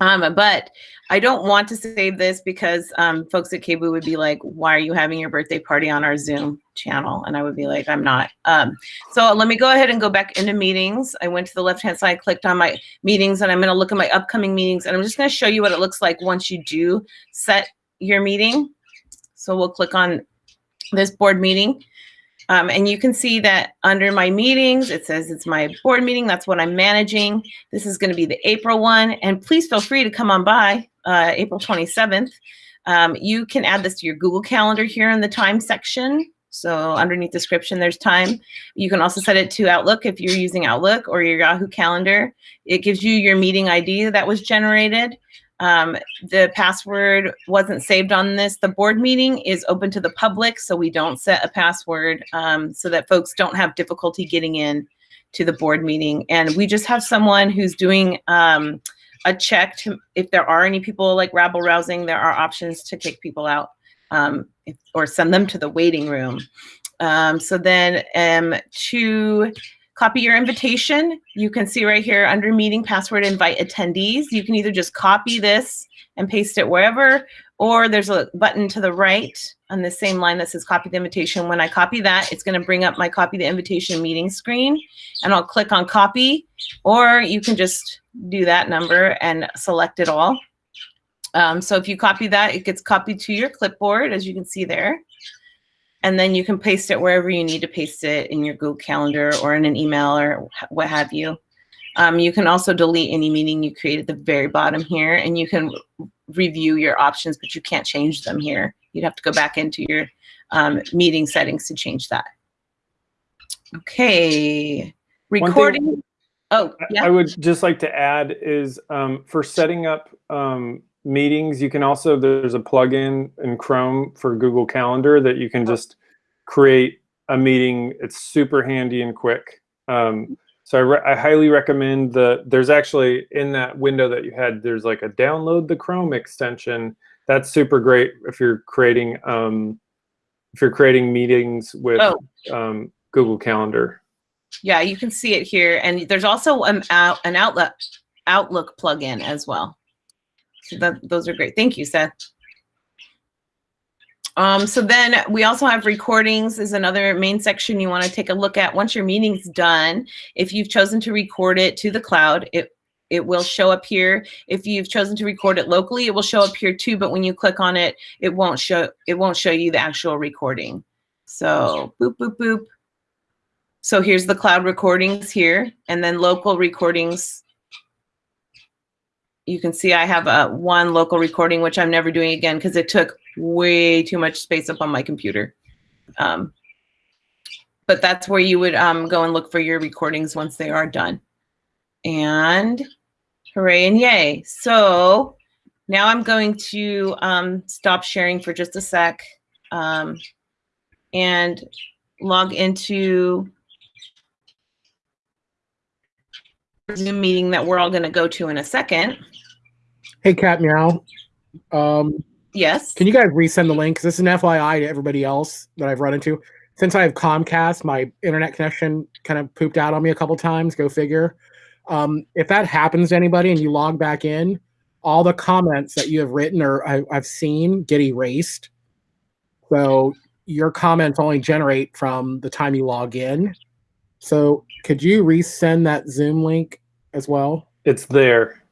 Um, but I don't want to save this because um, folks at KBOO would be like, why are you having your birthday party on our Zoom channel? And I would be like, I'm not. Um, so let me go ahead and go back into meetings. I went to the left-hand side, clicked on my meetings, and I'm gonna look at my upcoming meetings. And I'm just gonna show you what it looks like once you do set your meeting. So we'll click on this board meeting. Um, and you can see that under my meetings, it says it's my board meeting. That's what I'm managing. This is going to be the April one. And please feel free to come on by uh, April 27th. Um, you can add this to your Google Calendar here in the time section. So underneath description, there's time. You can also set it to Outlook if you're using Outlook or your Yahoo Calendar. It gives you your meeting ID that was generated. Um, the password wasn't saved on this. The board meeting is open to the public, so we don't set a password um, so that folks don't have difficulty getting in to the board meeting. And we just have someone who's doing um, a check to if there are any people like rabble rousing, there are options to kick people out um, if, or send them to the waiting room. Um, so then um, to copy your invitation. You can see right here under meeting password invite attendees. You can either just copy this and paste it wherever, or there's a button to the right on the same line that says copy the invitation. When I copy that, it's gonna bring up my copy the invitation meeting screen and I'll click on copy, or you can just do that number and select it all. Um, so if you copy that, it gets copied to your clipboard, as you can see there and then you can paste it wherever you need to paste it in your Google Calendar or in an email or what have you. Um, you can also delete any meeting you create at the very bottom here, and you can review your options, but you can't change them here. You'd have to go back into your um, meeting settings to change that. Okay, recording. Oh, yeah. I would just like to add is um, for setting up um, meetings, you can also, there's a plugin in Chrome for Google Calendar that you can just create a meeting. It's super handy and quick. Um, so I, re I highly recommend the, there's actually in that window that you had, there's like a download the Chrome extension. That's super great if you're creating, um, if you're creating meetings with Oh. um, Google Calendar. Yeah, you can see it here. And there's also an, out, an Outlook, Outlook plugin as well. That, those are great. Thank you, Seth. Um, so then we also have recordings is another main section you want to take a look at. Once your meeting's done, if you've chosen to record it to the cloud, it it will show up here. If you've chosen to record it locally, it will show up here too, but when you click on it, it won't show it won't show you the actual recording. So boop boop boop. So here's the cloud recordings here, and then local recordings. You can see I have a one local recording, which I'm never doing again because it took way too much space up on my computer. Um, but that's where you would um, go and look for your recordings once they are done. And hooray and yay. So now I'm going to um, stop sharing for just a sec um, and log into Zoom meeting that we're all going to go to in a second. Hey, Cat Meow. Um, Yes. can you guys resend the link? 'Cause this is an FYI to everybody else that I've run into. Since I have Comcast, my internet connection kind of pooped out on me a couple times. Go figure. Um, if that happens to anybody and you log back in, all the comments that you have written or I, I've seen get erased. So your comments only generate from the time you log in. So could you resend that Zoom link as well? It's there.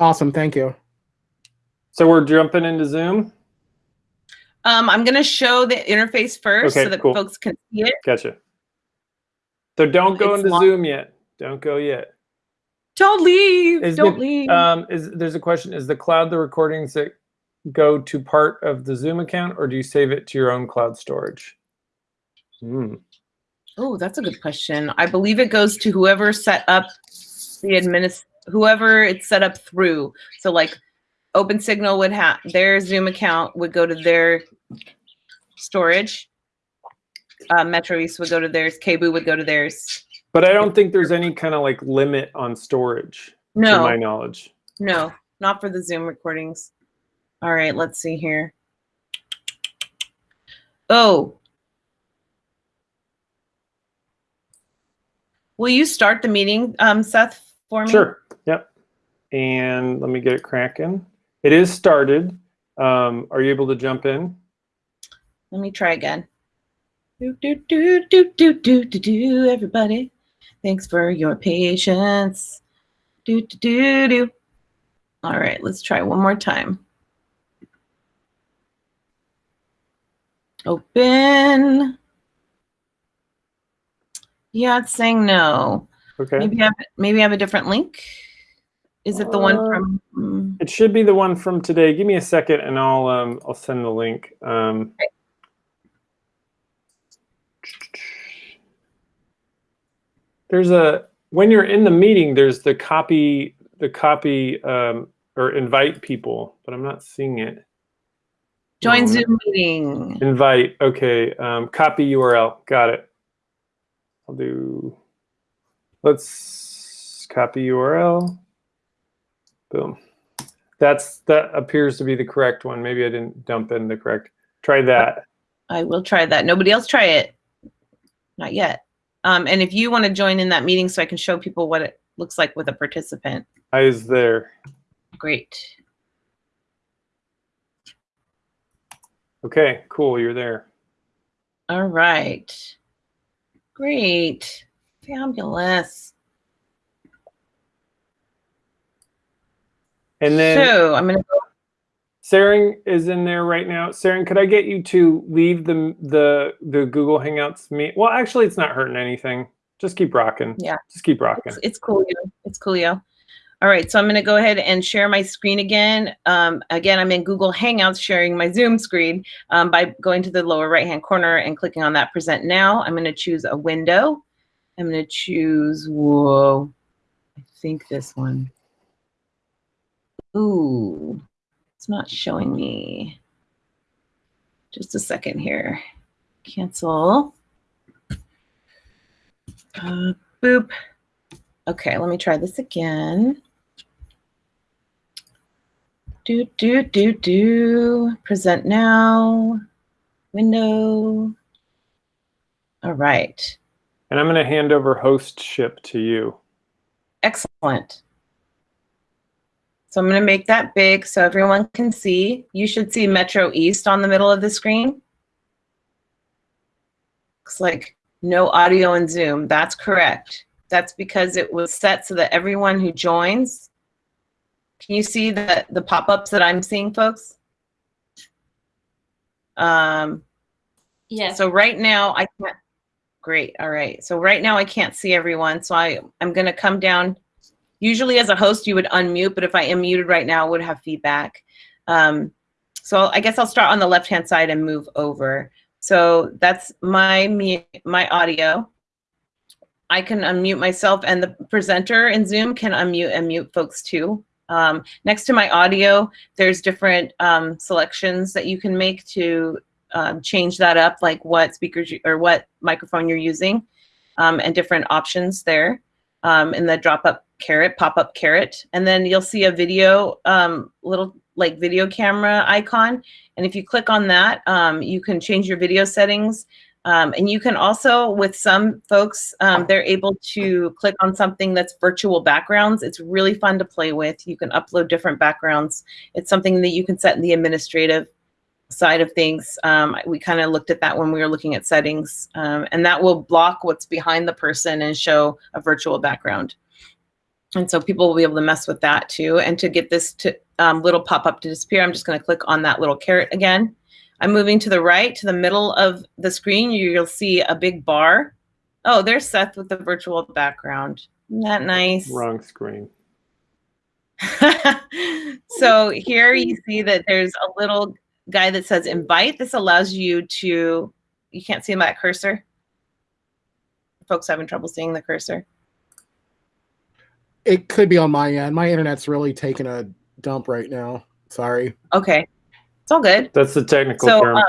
Awesome, thank you. So we're jumping into Zoom. Um, I'm going to show the interface first Okay, so that cool. folks can see it. Gotcha. So don't go It's into long. Zoom yet. Don't go yet. Don't leave. Is Don't the- leave. Um, is there's a question? Is the cloud the recordings that go to part of the Zoom account, or do you save it to your own cloud storage? Hmm. oh, that's a good question. I believe it goes to whoever set up the administ whoever it's set up through. So like OpenSignal would have their Zoom account would go to their storage. Uh, Metro East would go to theirs. KBOO would go to theirs. But I don't think there's any kind of like limit on storage, to No, my knowledge. no, not for the Zoom recordings. All right, let's see here. Oh. Will you start the meeting, um, Seth, for me? Sure. Yep. And let me get it cracking. It is started. Um, are you able to jump in? Let me try again. Do, do, do, do, do, do, do, do, everybody. Thanks for your patience. Do, do, do, do. All right, let's try one more time. Open. Yeah, it's saying no. Okay. Maybe I have, maybe I have a different link. Is it the one Uh, from? mm, It should be the one from today. Give me a second and I'll um, I'll send the link. Um, there's a when you're in the meeting, there's the copy the copy um, or invite people, but I'm not seeing it. Join No, Zoom meeting. Invite. Okay. Um, copy URL. Got it. I'll do. Let's copy URL. Boom. That's that appears to be the correct one. Maybe I didn't dump in the correct. Try that. I will try that. Nobody else try it. Not yet. Um, and if you want to join in that meeting so I can show people what it looks like with a participant, I is there. great. Okay. Cool. You're there. All right. Great. Fabulous. And then so I'm gonna go Saren is in there right now. Saren, could I get you to leave the the the Google Hangouts meet? Well, actually, it's not hurting anything. Just keep rocking. Yeah. Just keep rocking. it's, cool. it's coolio. It's coolio. All right, so I'm gonna go ahead and share my screen again. Um, again, I'm in Google Hangouts sharing my Zoom screen um, by going to the lower right-hand corner and clicking on that Present Now. I'm gonna choose a window. I'm gonna choose, whoa, I think this one. Ooh, it's not showing me. Just a second here. Cancel. Uh, boop. Okay, let me try this again. Do, do, do, do. Present now. Window. All right. And I'm going to hand over hostship to you. Excellent. So I'm going to make that big so everyone can see. You should see Metro East on the middle of the screen. Looks like no audio in Zoom. That's correct. That's because it was set so that everyone who joins, can you see the, the pop-ups that I'm seeing, folks? Um, Yes. so right now I can't, great, all right. So right now I can't see everyone, so I, I'm gonna come down. Usually as a host, you would unmute, but if I am muted right now, it would have feedback. Um, so I guess I'll start on the left-hand side and move over. So that's my, me- my audio. I can unmute myself and the presenter in Zoom can unmute and mute folks too. Um, next to my audio, there's different um, selections that you can make to um, change that up, like what speakers you, or what microphone you're using, um, and different options there um, in the drop up caret, pop up caret, And then you'll see a video, um, little like video camera icon. And if you click on that, um, you can change your video settings. Um, and you can also, with some folks, um, they're able to click on something that's virtual backgrounds. It's really fun to play with. You can upload different backgrounds. It's something that you can set in the administrative side of things. Um, we kind of looked at that when we were looking at settings, um, and that will block what's behind the person and show a virtual background. And so people will be able to mess with that too. And to get this to um, little pop-up to disappear, I'm just going to click on that little caret again. I'm moving to the right, to the middle of the screen. You'll see a big bar. Oh, there's Seth with the virtual background. Isn't that nice? Wrong screen. so here you see that there's a little guy that says invite. This allows you to, you can't see my cursor? Folks having trouble seeing the cursor. It could be on my end. My internet's really taking a dump right now. Sorry. Okay, it's all good. That's the technical So term. um,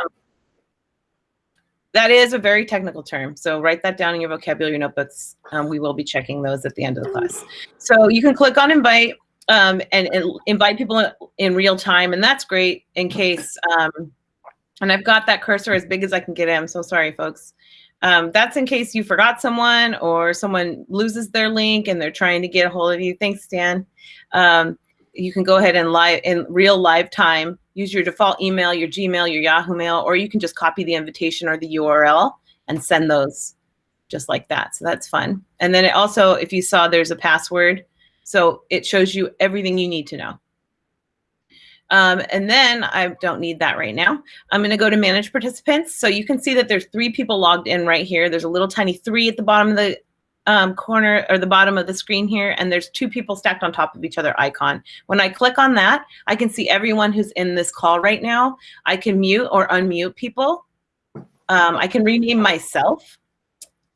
that is a very technical term. So write that down in your vocabulary notebooks. Um, we will be checking those at the end of the class. So you can click on invite um, and, and invite people in, in real time. And that's great in case, um, and I've got that cursor as big as I can get it. I'm so sorry, folks. Um, that's in case you forgot someone or someone loses their link and they're trying to get a hold of you. Thanks, Dan. Um, you can go ahead and live in real live time, use your default email, your Gmail, your Yahoo Mail, or you can just copy the invitation or the URL and send those just like that. So that's fun. And then it also, if you saw there's a password, so it shows you everything you need to know. Um, and then I don't need that right now. I'm gonna go to manage participants. So you can see that there's three people logged in right here. There's a little tiny three at the bottom of the um, corner or the bottom of the screen here, and there's two people stacked on top of each other icon. When I click on that, I can see everyone who's in this call right now. I can mute or unmute people. Um, I can rename myself.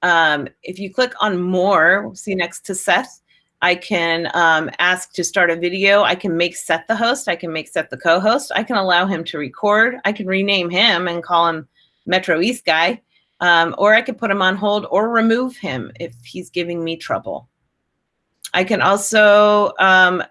Um, if you click on more, see next to Seth, I can um, ask to start a video. I can make Seth the host. I can make Seth the co-host. I can allow him to record. I can rename him and call him Metro East guy. Um, or I could put him on hold or remove him if he's giving me trouble. I can also um,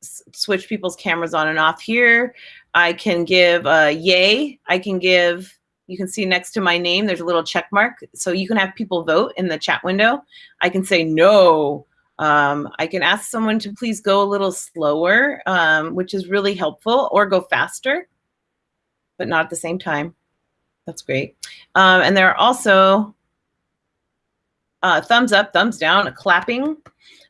switch people's cameras on and off here. I can give a yay. I can give, you can see next to my name, there's a little check mark. So you can have people vote in the chat window. I can say no. Um, I can ask someone to please go a little slower, um, which is really helpful, or go faster, but not at the same time. That's great. Um, and there are also uh, thumbs up, thumbs down, clapping,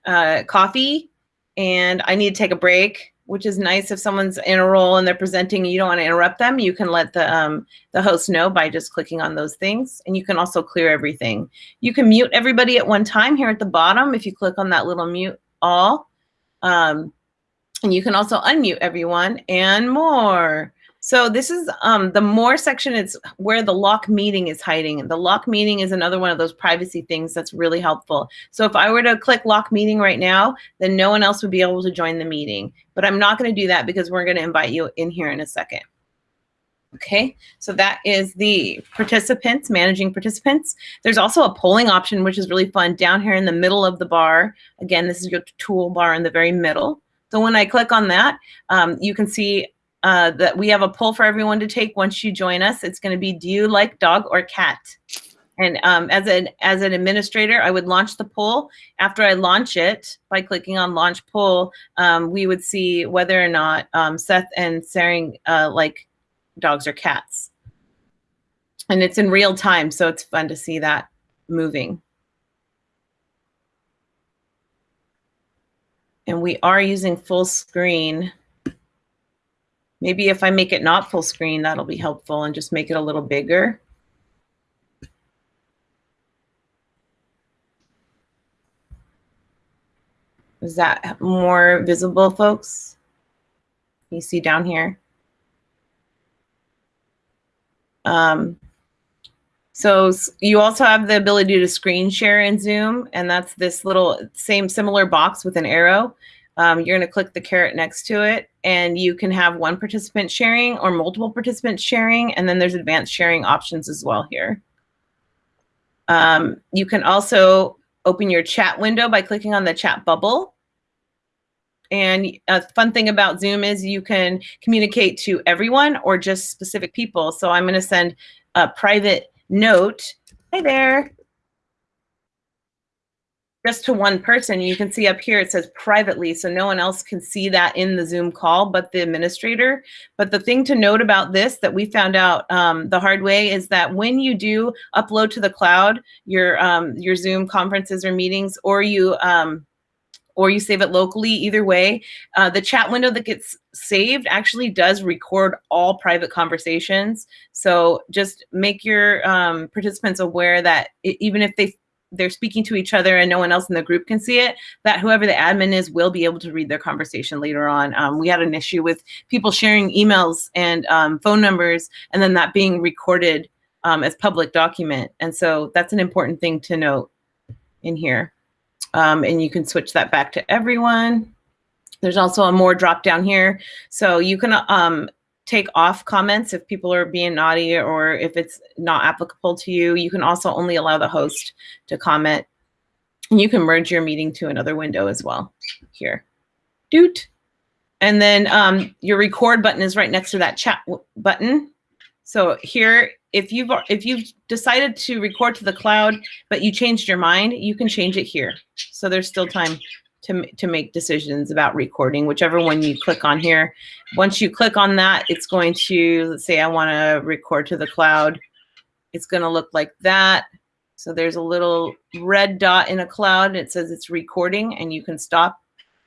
uh, coffee, and I need to take a break, which is nice if someone's in a role and they're presenting and you don't want to interrupt them. You can let the, um, the host know by just clicking on those things. And you can also clear everything. You can mute everybody at one time here at the bottom if you click on that little mute all. Um, and you can also unmute everyone and more. So this is um, the more section It's where the lock meeting is hiding. The lock meeting is another one of those privacy things that's really helpful. So if I were to click lock meeting right now, then no one else would be able to join the meeting. But I'm not gonna do that because we're gonna invite you in here in a second. Okay, so that is the participants, managing participants. There's also a polling option, which is really fun down here in the middle of the bar. Again, this is your toolbar in the very middle. So when I click on that, um, you can see uh, that we have a poll for everyone to take once you join us. It's going to be, do you like dog or cat? And um, as an as an administrator, I would launch the poll. After I launch it, by clicking on launch poll, um, we would see whether or not um, Seth and Tsering uh, like dogs or cats. And it's in real time, so it's fun to see that moving. And we are using full screen. Maybe if I make it not full screen, that'll be helpful and just make it a little bigger. Is that more visible, folks? You see down here? Um, so you also have the ability to screen share in Zoom, and that's this little same similar box with an arrow. Um, you're going to click the caret next to it, and you can have one participant sharing or multiple participants sharing, and then there's advanced sharing options as well here. Um, you can also open your chat window by clicking on the chat bubble. And a fun thing about Zoom is you can communicate to everyone or just specific people. So I'm going to send a private note. Hi there just to one person. You can see up here, it says privately, so no one else can see that in the Zoom call but the administrator. But the thing to note about this that we found out um, the hard way is that when you do upload to the cloud your, um, your Zoom conferences or meetings, or you, um, or you save it locally, either way, uh, the chat window that gets saved actually does record all private conversations. So just make your um, participants aware that it, even if they they're speaking to each other and no one else in the group can see it, that whoever the admin is will be able to read their conversation later on. Um, we had an issue with people sharing emails and um, phone numbers and then that being recorded um, as public document. And so that's an important thing to note in here. Um, and you can switch that back to everyone. There's also a more drop down here. So you can um, take off comments if people are being naughty or if it's not applicable to you. You can also only allow the host to comment. And you can merge your meeting to another window as well here. doot. And then um, your record button is right next to that chat button. So here, if you've if you've decided to record to the cloud, but you changed your mind, you can change it here. So there's still time to to make decisions about recording, whichever one you click on here. Once you click on that, it's going to let's say I want to record to the cloud. It's going to look like that. So there's a little red dot in a cloud. It says it's recording, and you can stop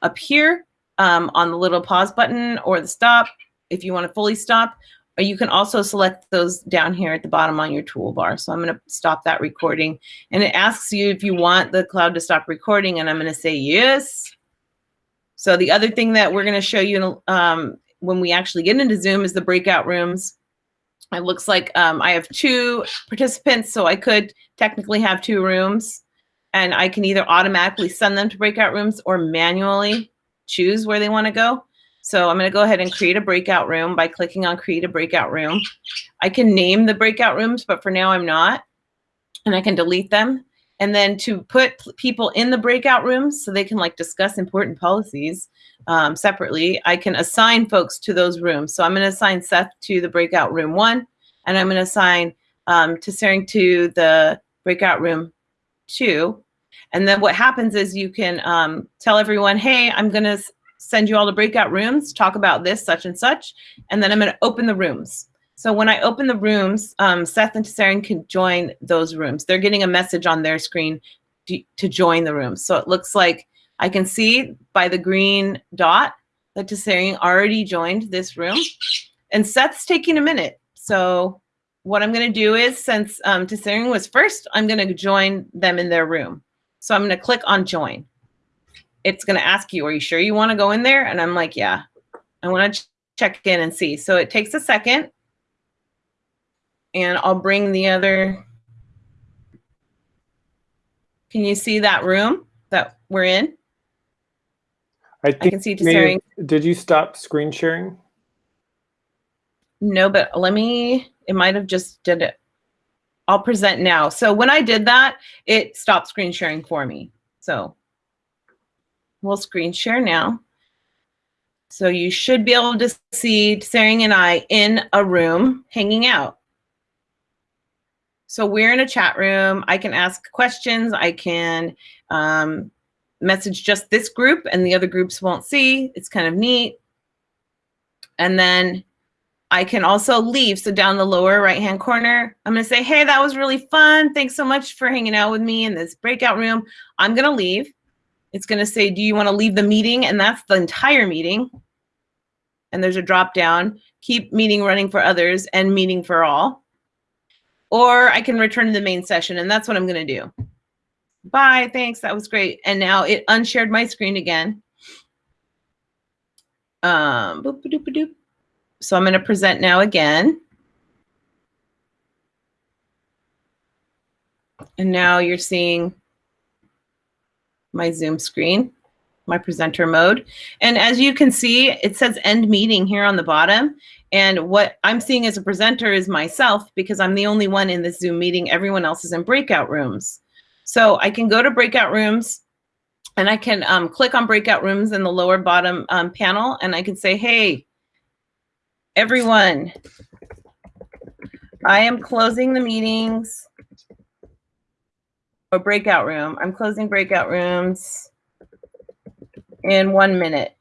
up here um, on the little pause button or the stop if you want to fully stop. Or you can also select those down here at the bottom on your toolbar. So I'm going to stop that recording. And it asks you if you want the cloud to stop recording, and I'm going to say yes. So the other thing that we're going to show you um, when we actually get into Zoom is the breakout rooms. It looks like um, I have two participants, so I could technically have two rooms. And I can either automatically send them to breakout rooms or manually choose where they want to go. So I'm going to go ahead and create a breakout room by clicking on create a breakout room. I can name the breakout rooms, but for now I'm not. And I can delete them. And then to put people in the breakout rooms so they can like discuss important policies um, separately, I can assign folks to those rooms. So I'm going to assign Seth to the breakout room one, and I'm going to assign um, Tsering to the breakout room two. And then what happens is you can um, tell everyone, hey, I'm going to send you all to breakout rooms, talk about this, such and such. And then I'm going to open the rooms. So when I open the rooms, um, Seth and Tsering can join those rooms. They're getting a message on their screen to, to join the room. So it looks like I can see by the green dot that Tsering already joined this room. And Seth's taking a minute. So what I'm going to do is, since um, Tsering was first, I'm going to join them in their room. So I'm going to click on join. It's going to ask you, are you sure you want to go in there? And I'm like, yeah, I want to ch check in and see. So it takes a second and I'll bring the other. Can you see that room that we're in? I think can see. Did you stop screen sharing? No, but let me, it might have just did it. I'll present now. So when I did that, it stopped screen sharing for me. So we'll screen share now. So you should be able to see Tsering and I in a room hanging out. So we're in a chat room. I can ask questions. I can um, message just this group and the other groups won't see. It's kind of neat. And then I can also leave. So down the lower right hand corner, I'm to say, hey, that was really fun. Thanks so much for hanging out with me in this breakout room. I'm going to leave. It's going to say, do you want to leave the meeting? And that's the entire meeting. And there's a drop down, keep meeting running for others and meeting for all. Or I can return to the main session. And that's what I'm going to do. Bye. Thanks. That was great. And now it unshared my screen again. Um, boop, doop, doop. So I'm going to present now again. And now you're seeing my Zoom screen, my presenter mode. And as you can see, it says end meeting here on the bottom. And what I'm seeing as a presenter is myself because I'm the only one in this Zoom meeting. Everyone else is in breakout rooms. So I can go to breakout rooms and I can um, click on breakout rooms in the lower bottom um, panel and I can say, hey, everyone, I am closing the meetings or breakout room. I'm closing breakout rooms in one minute.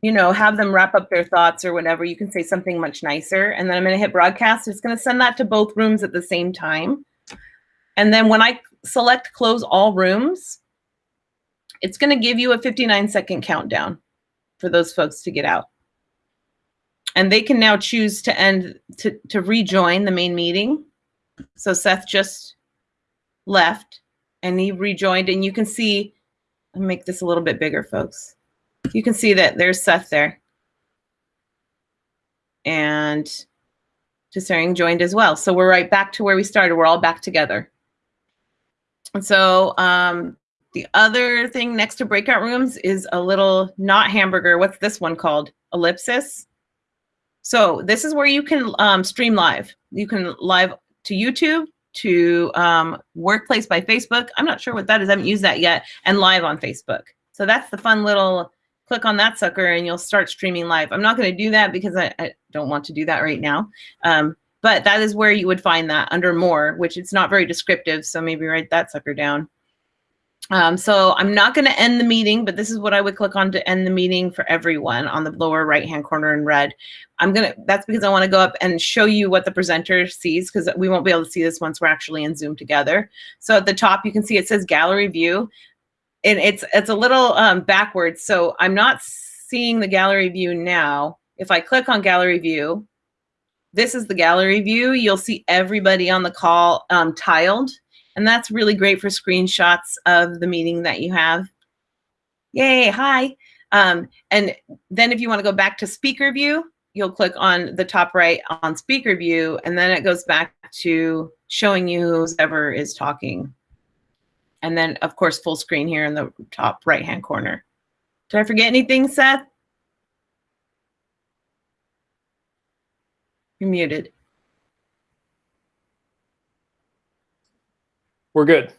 You know, have them wrap up their thoughts or whatever. You can say something much nicer. And then I'm going to hit broadcast. It's going to send that to both rooms at the same time. And then when I select close all rooms, it's going to give you a 59 second countdown for those folks to get out. And they can now choose to end to, to rejoin the main meeting. So Seth just left and he rejoined and you can see, I'll make this a little bit bigger, folks. You can see that there's Seth there. And Tsering joined as well. So we're right back to where we started. We're all back together. And so um, the other thing next to breakout rooms is a little not hamburger. What's this one called? Ellipsis. So this is where you can um, stream live. You can live to YouTube, to um, Workplace by Facebook. I'm not sure what that is. I haven't used that yet. And live on Facebook. So that's the fun little click on that sucker and you'll start streaming live. I'm not going to do that because I, I don't want to do that right now. Um, but that is where you would find that under more, which it's not very descriptive. So maybe write that sucker down. Um, so I'm not going to end the meeting, but this is what I would click on to end the meeting for everyone on the lower right hand corner in red. I'm to, that's because I want to go up and show you what the presenter sees because we won't be able to see this once we're actually in Zoom together. So at the top, you can see it says gallery view and it's, it's a little um, backwards. So I'm not seeing the gallery view now. If I click on gallery view, this is the gallery view. You'll see everybody on the call um, tiled and that's really great for screenshots of the meeting that you have. Yay, hi. Um, and then if you want to go back to speaker view, you'll click on the top right on speaker view, and then it goes back to showing you whoever is talking. And then, of course, full screen here in the top right-hand corner. Did I forget anything, Seth? You're muted. We're good.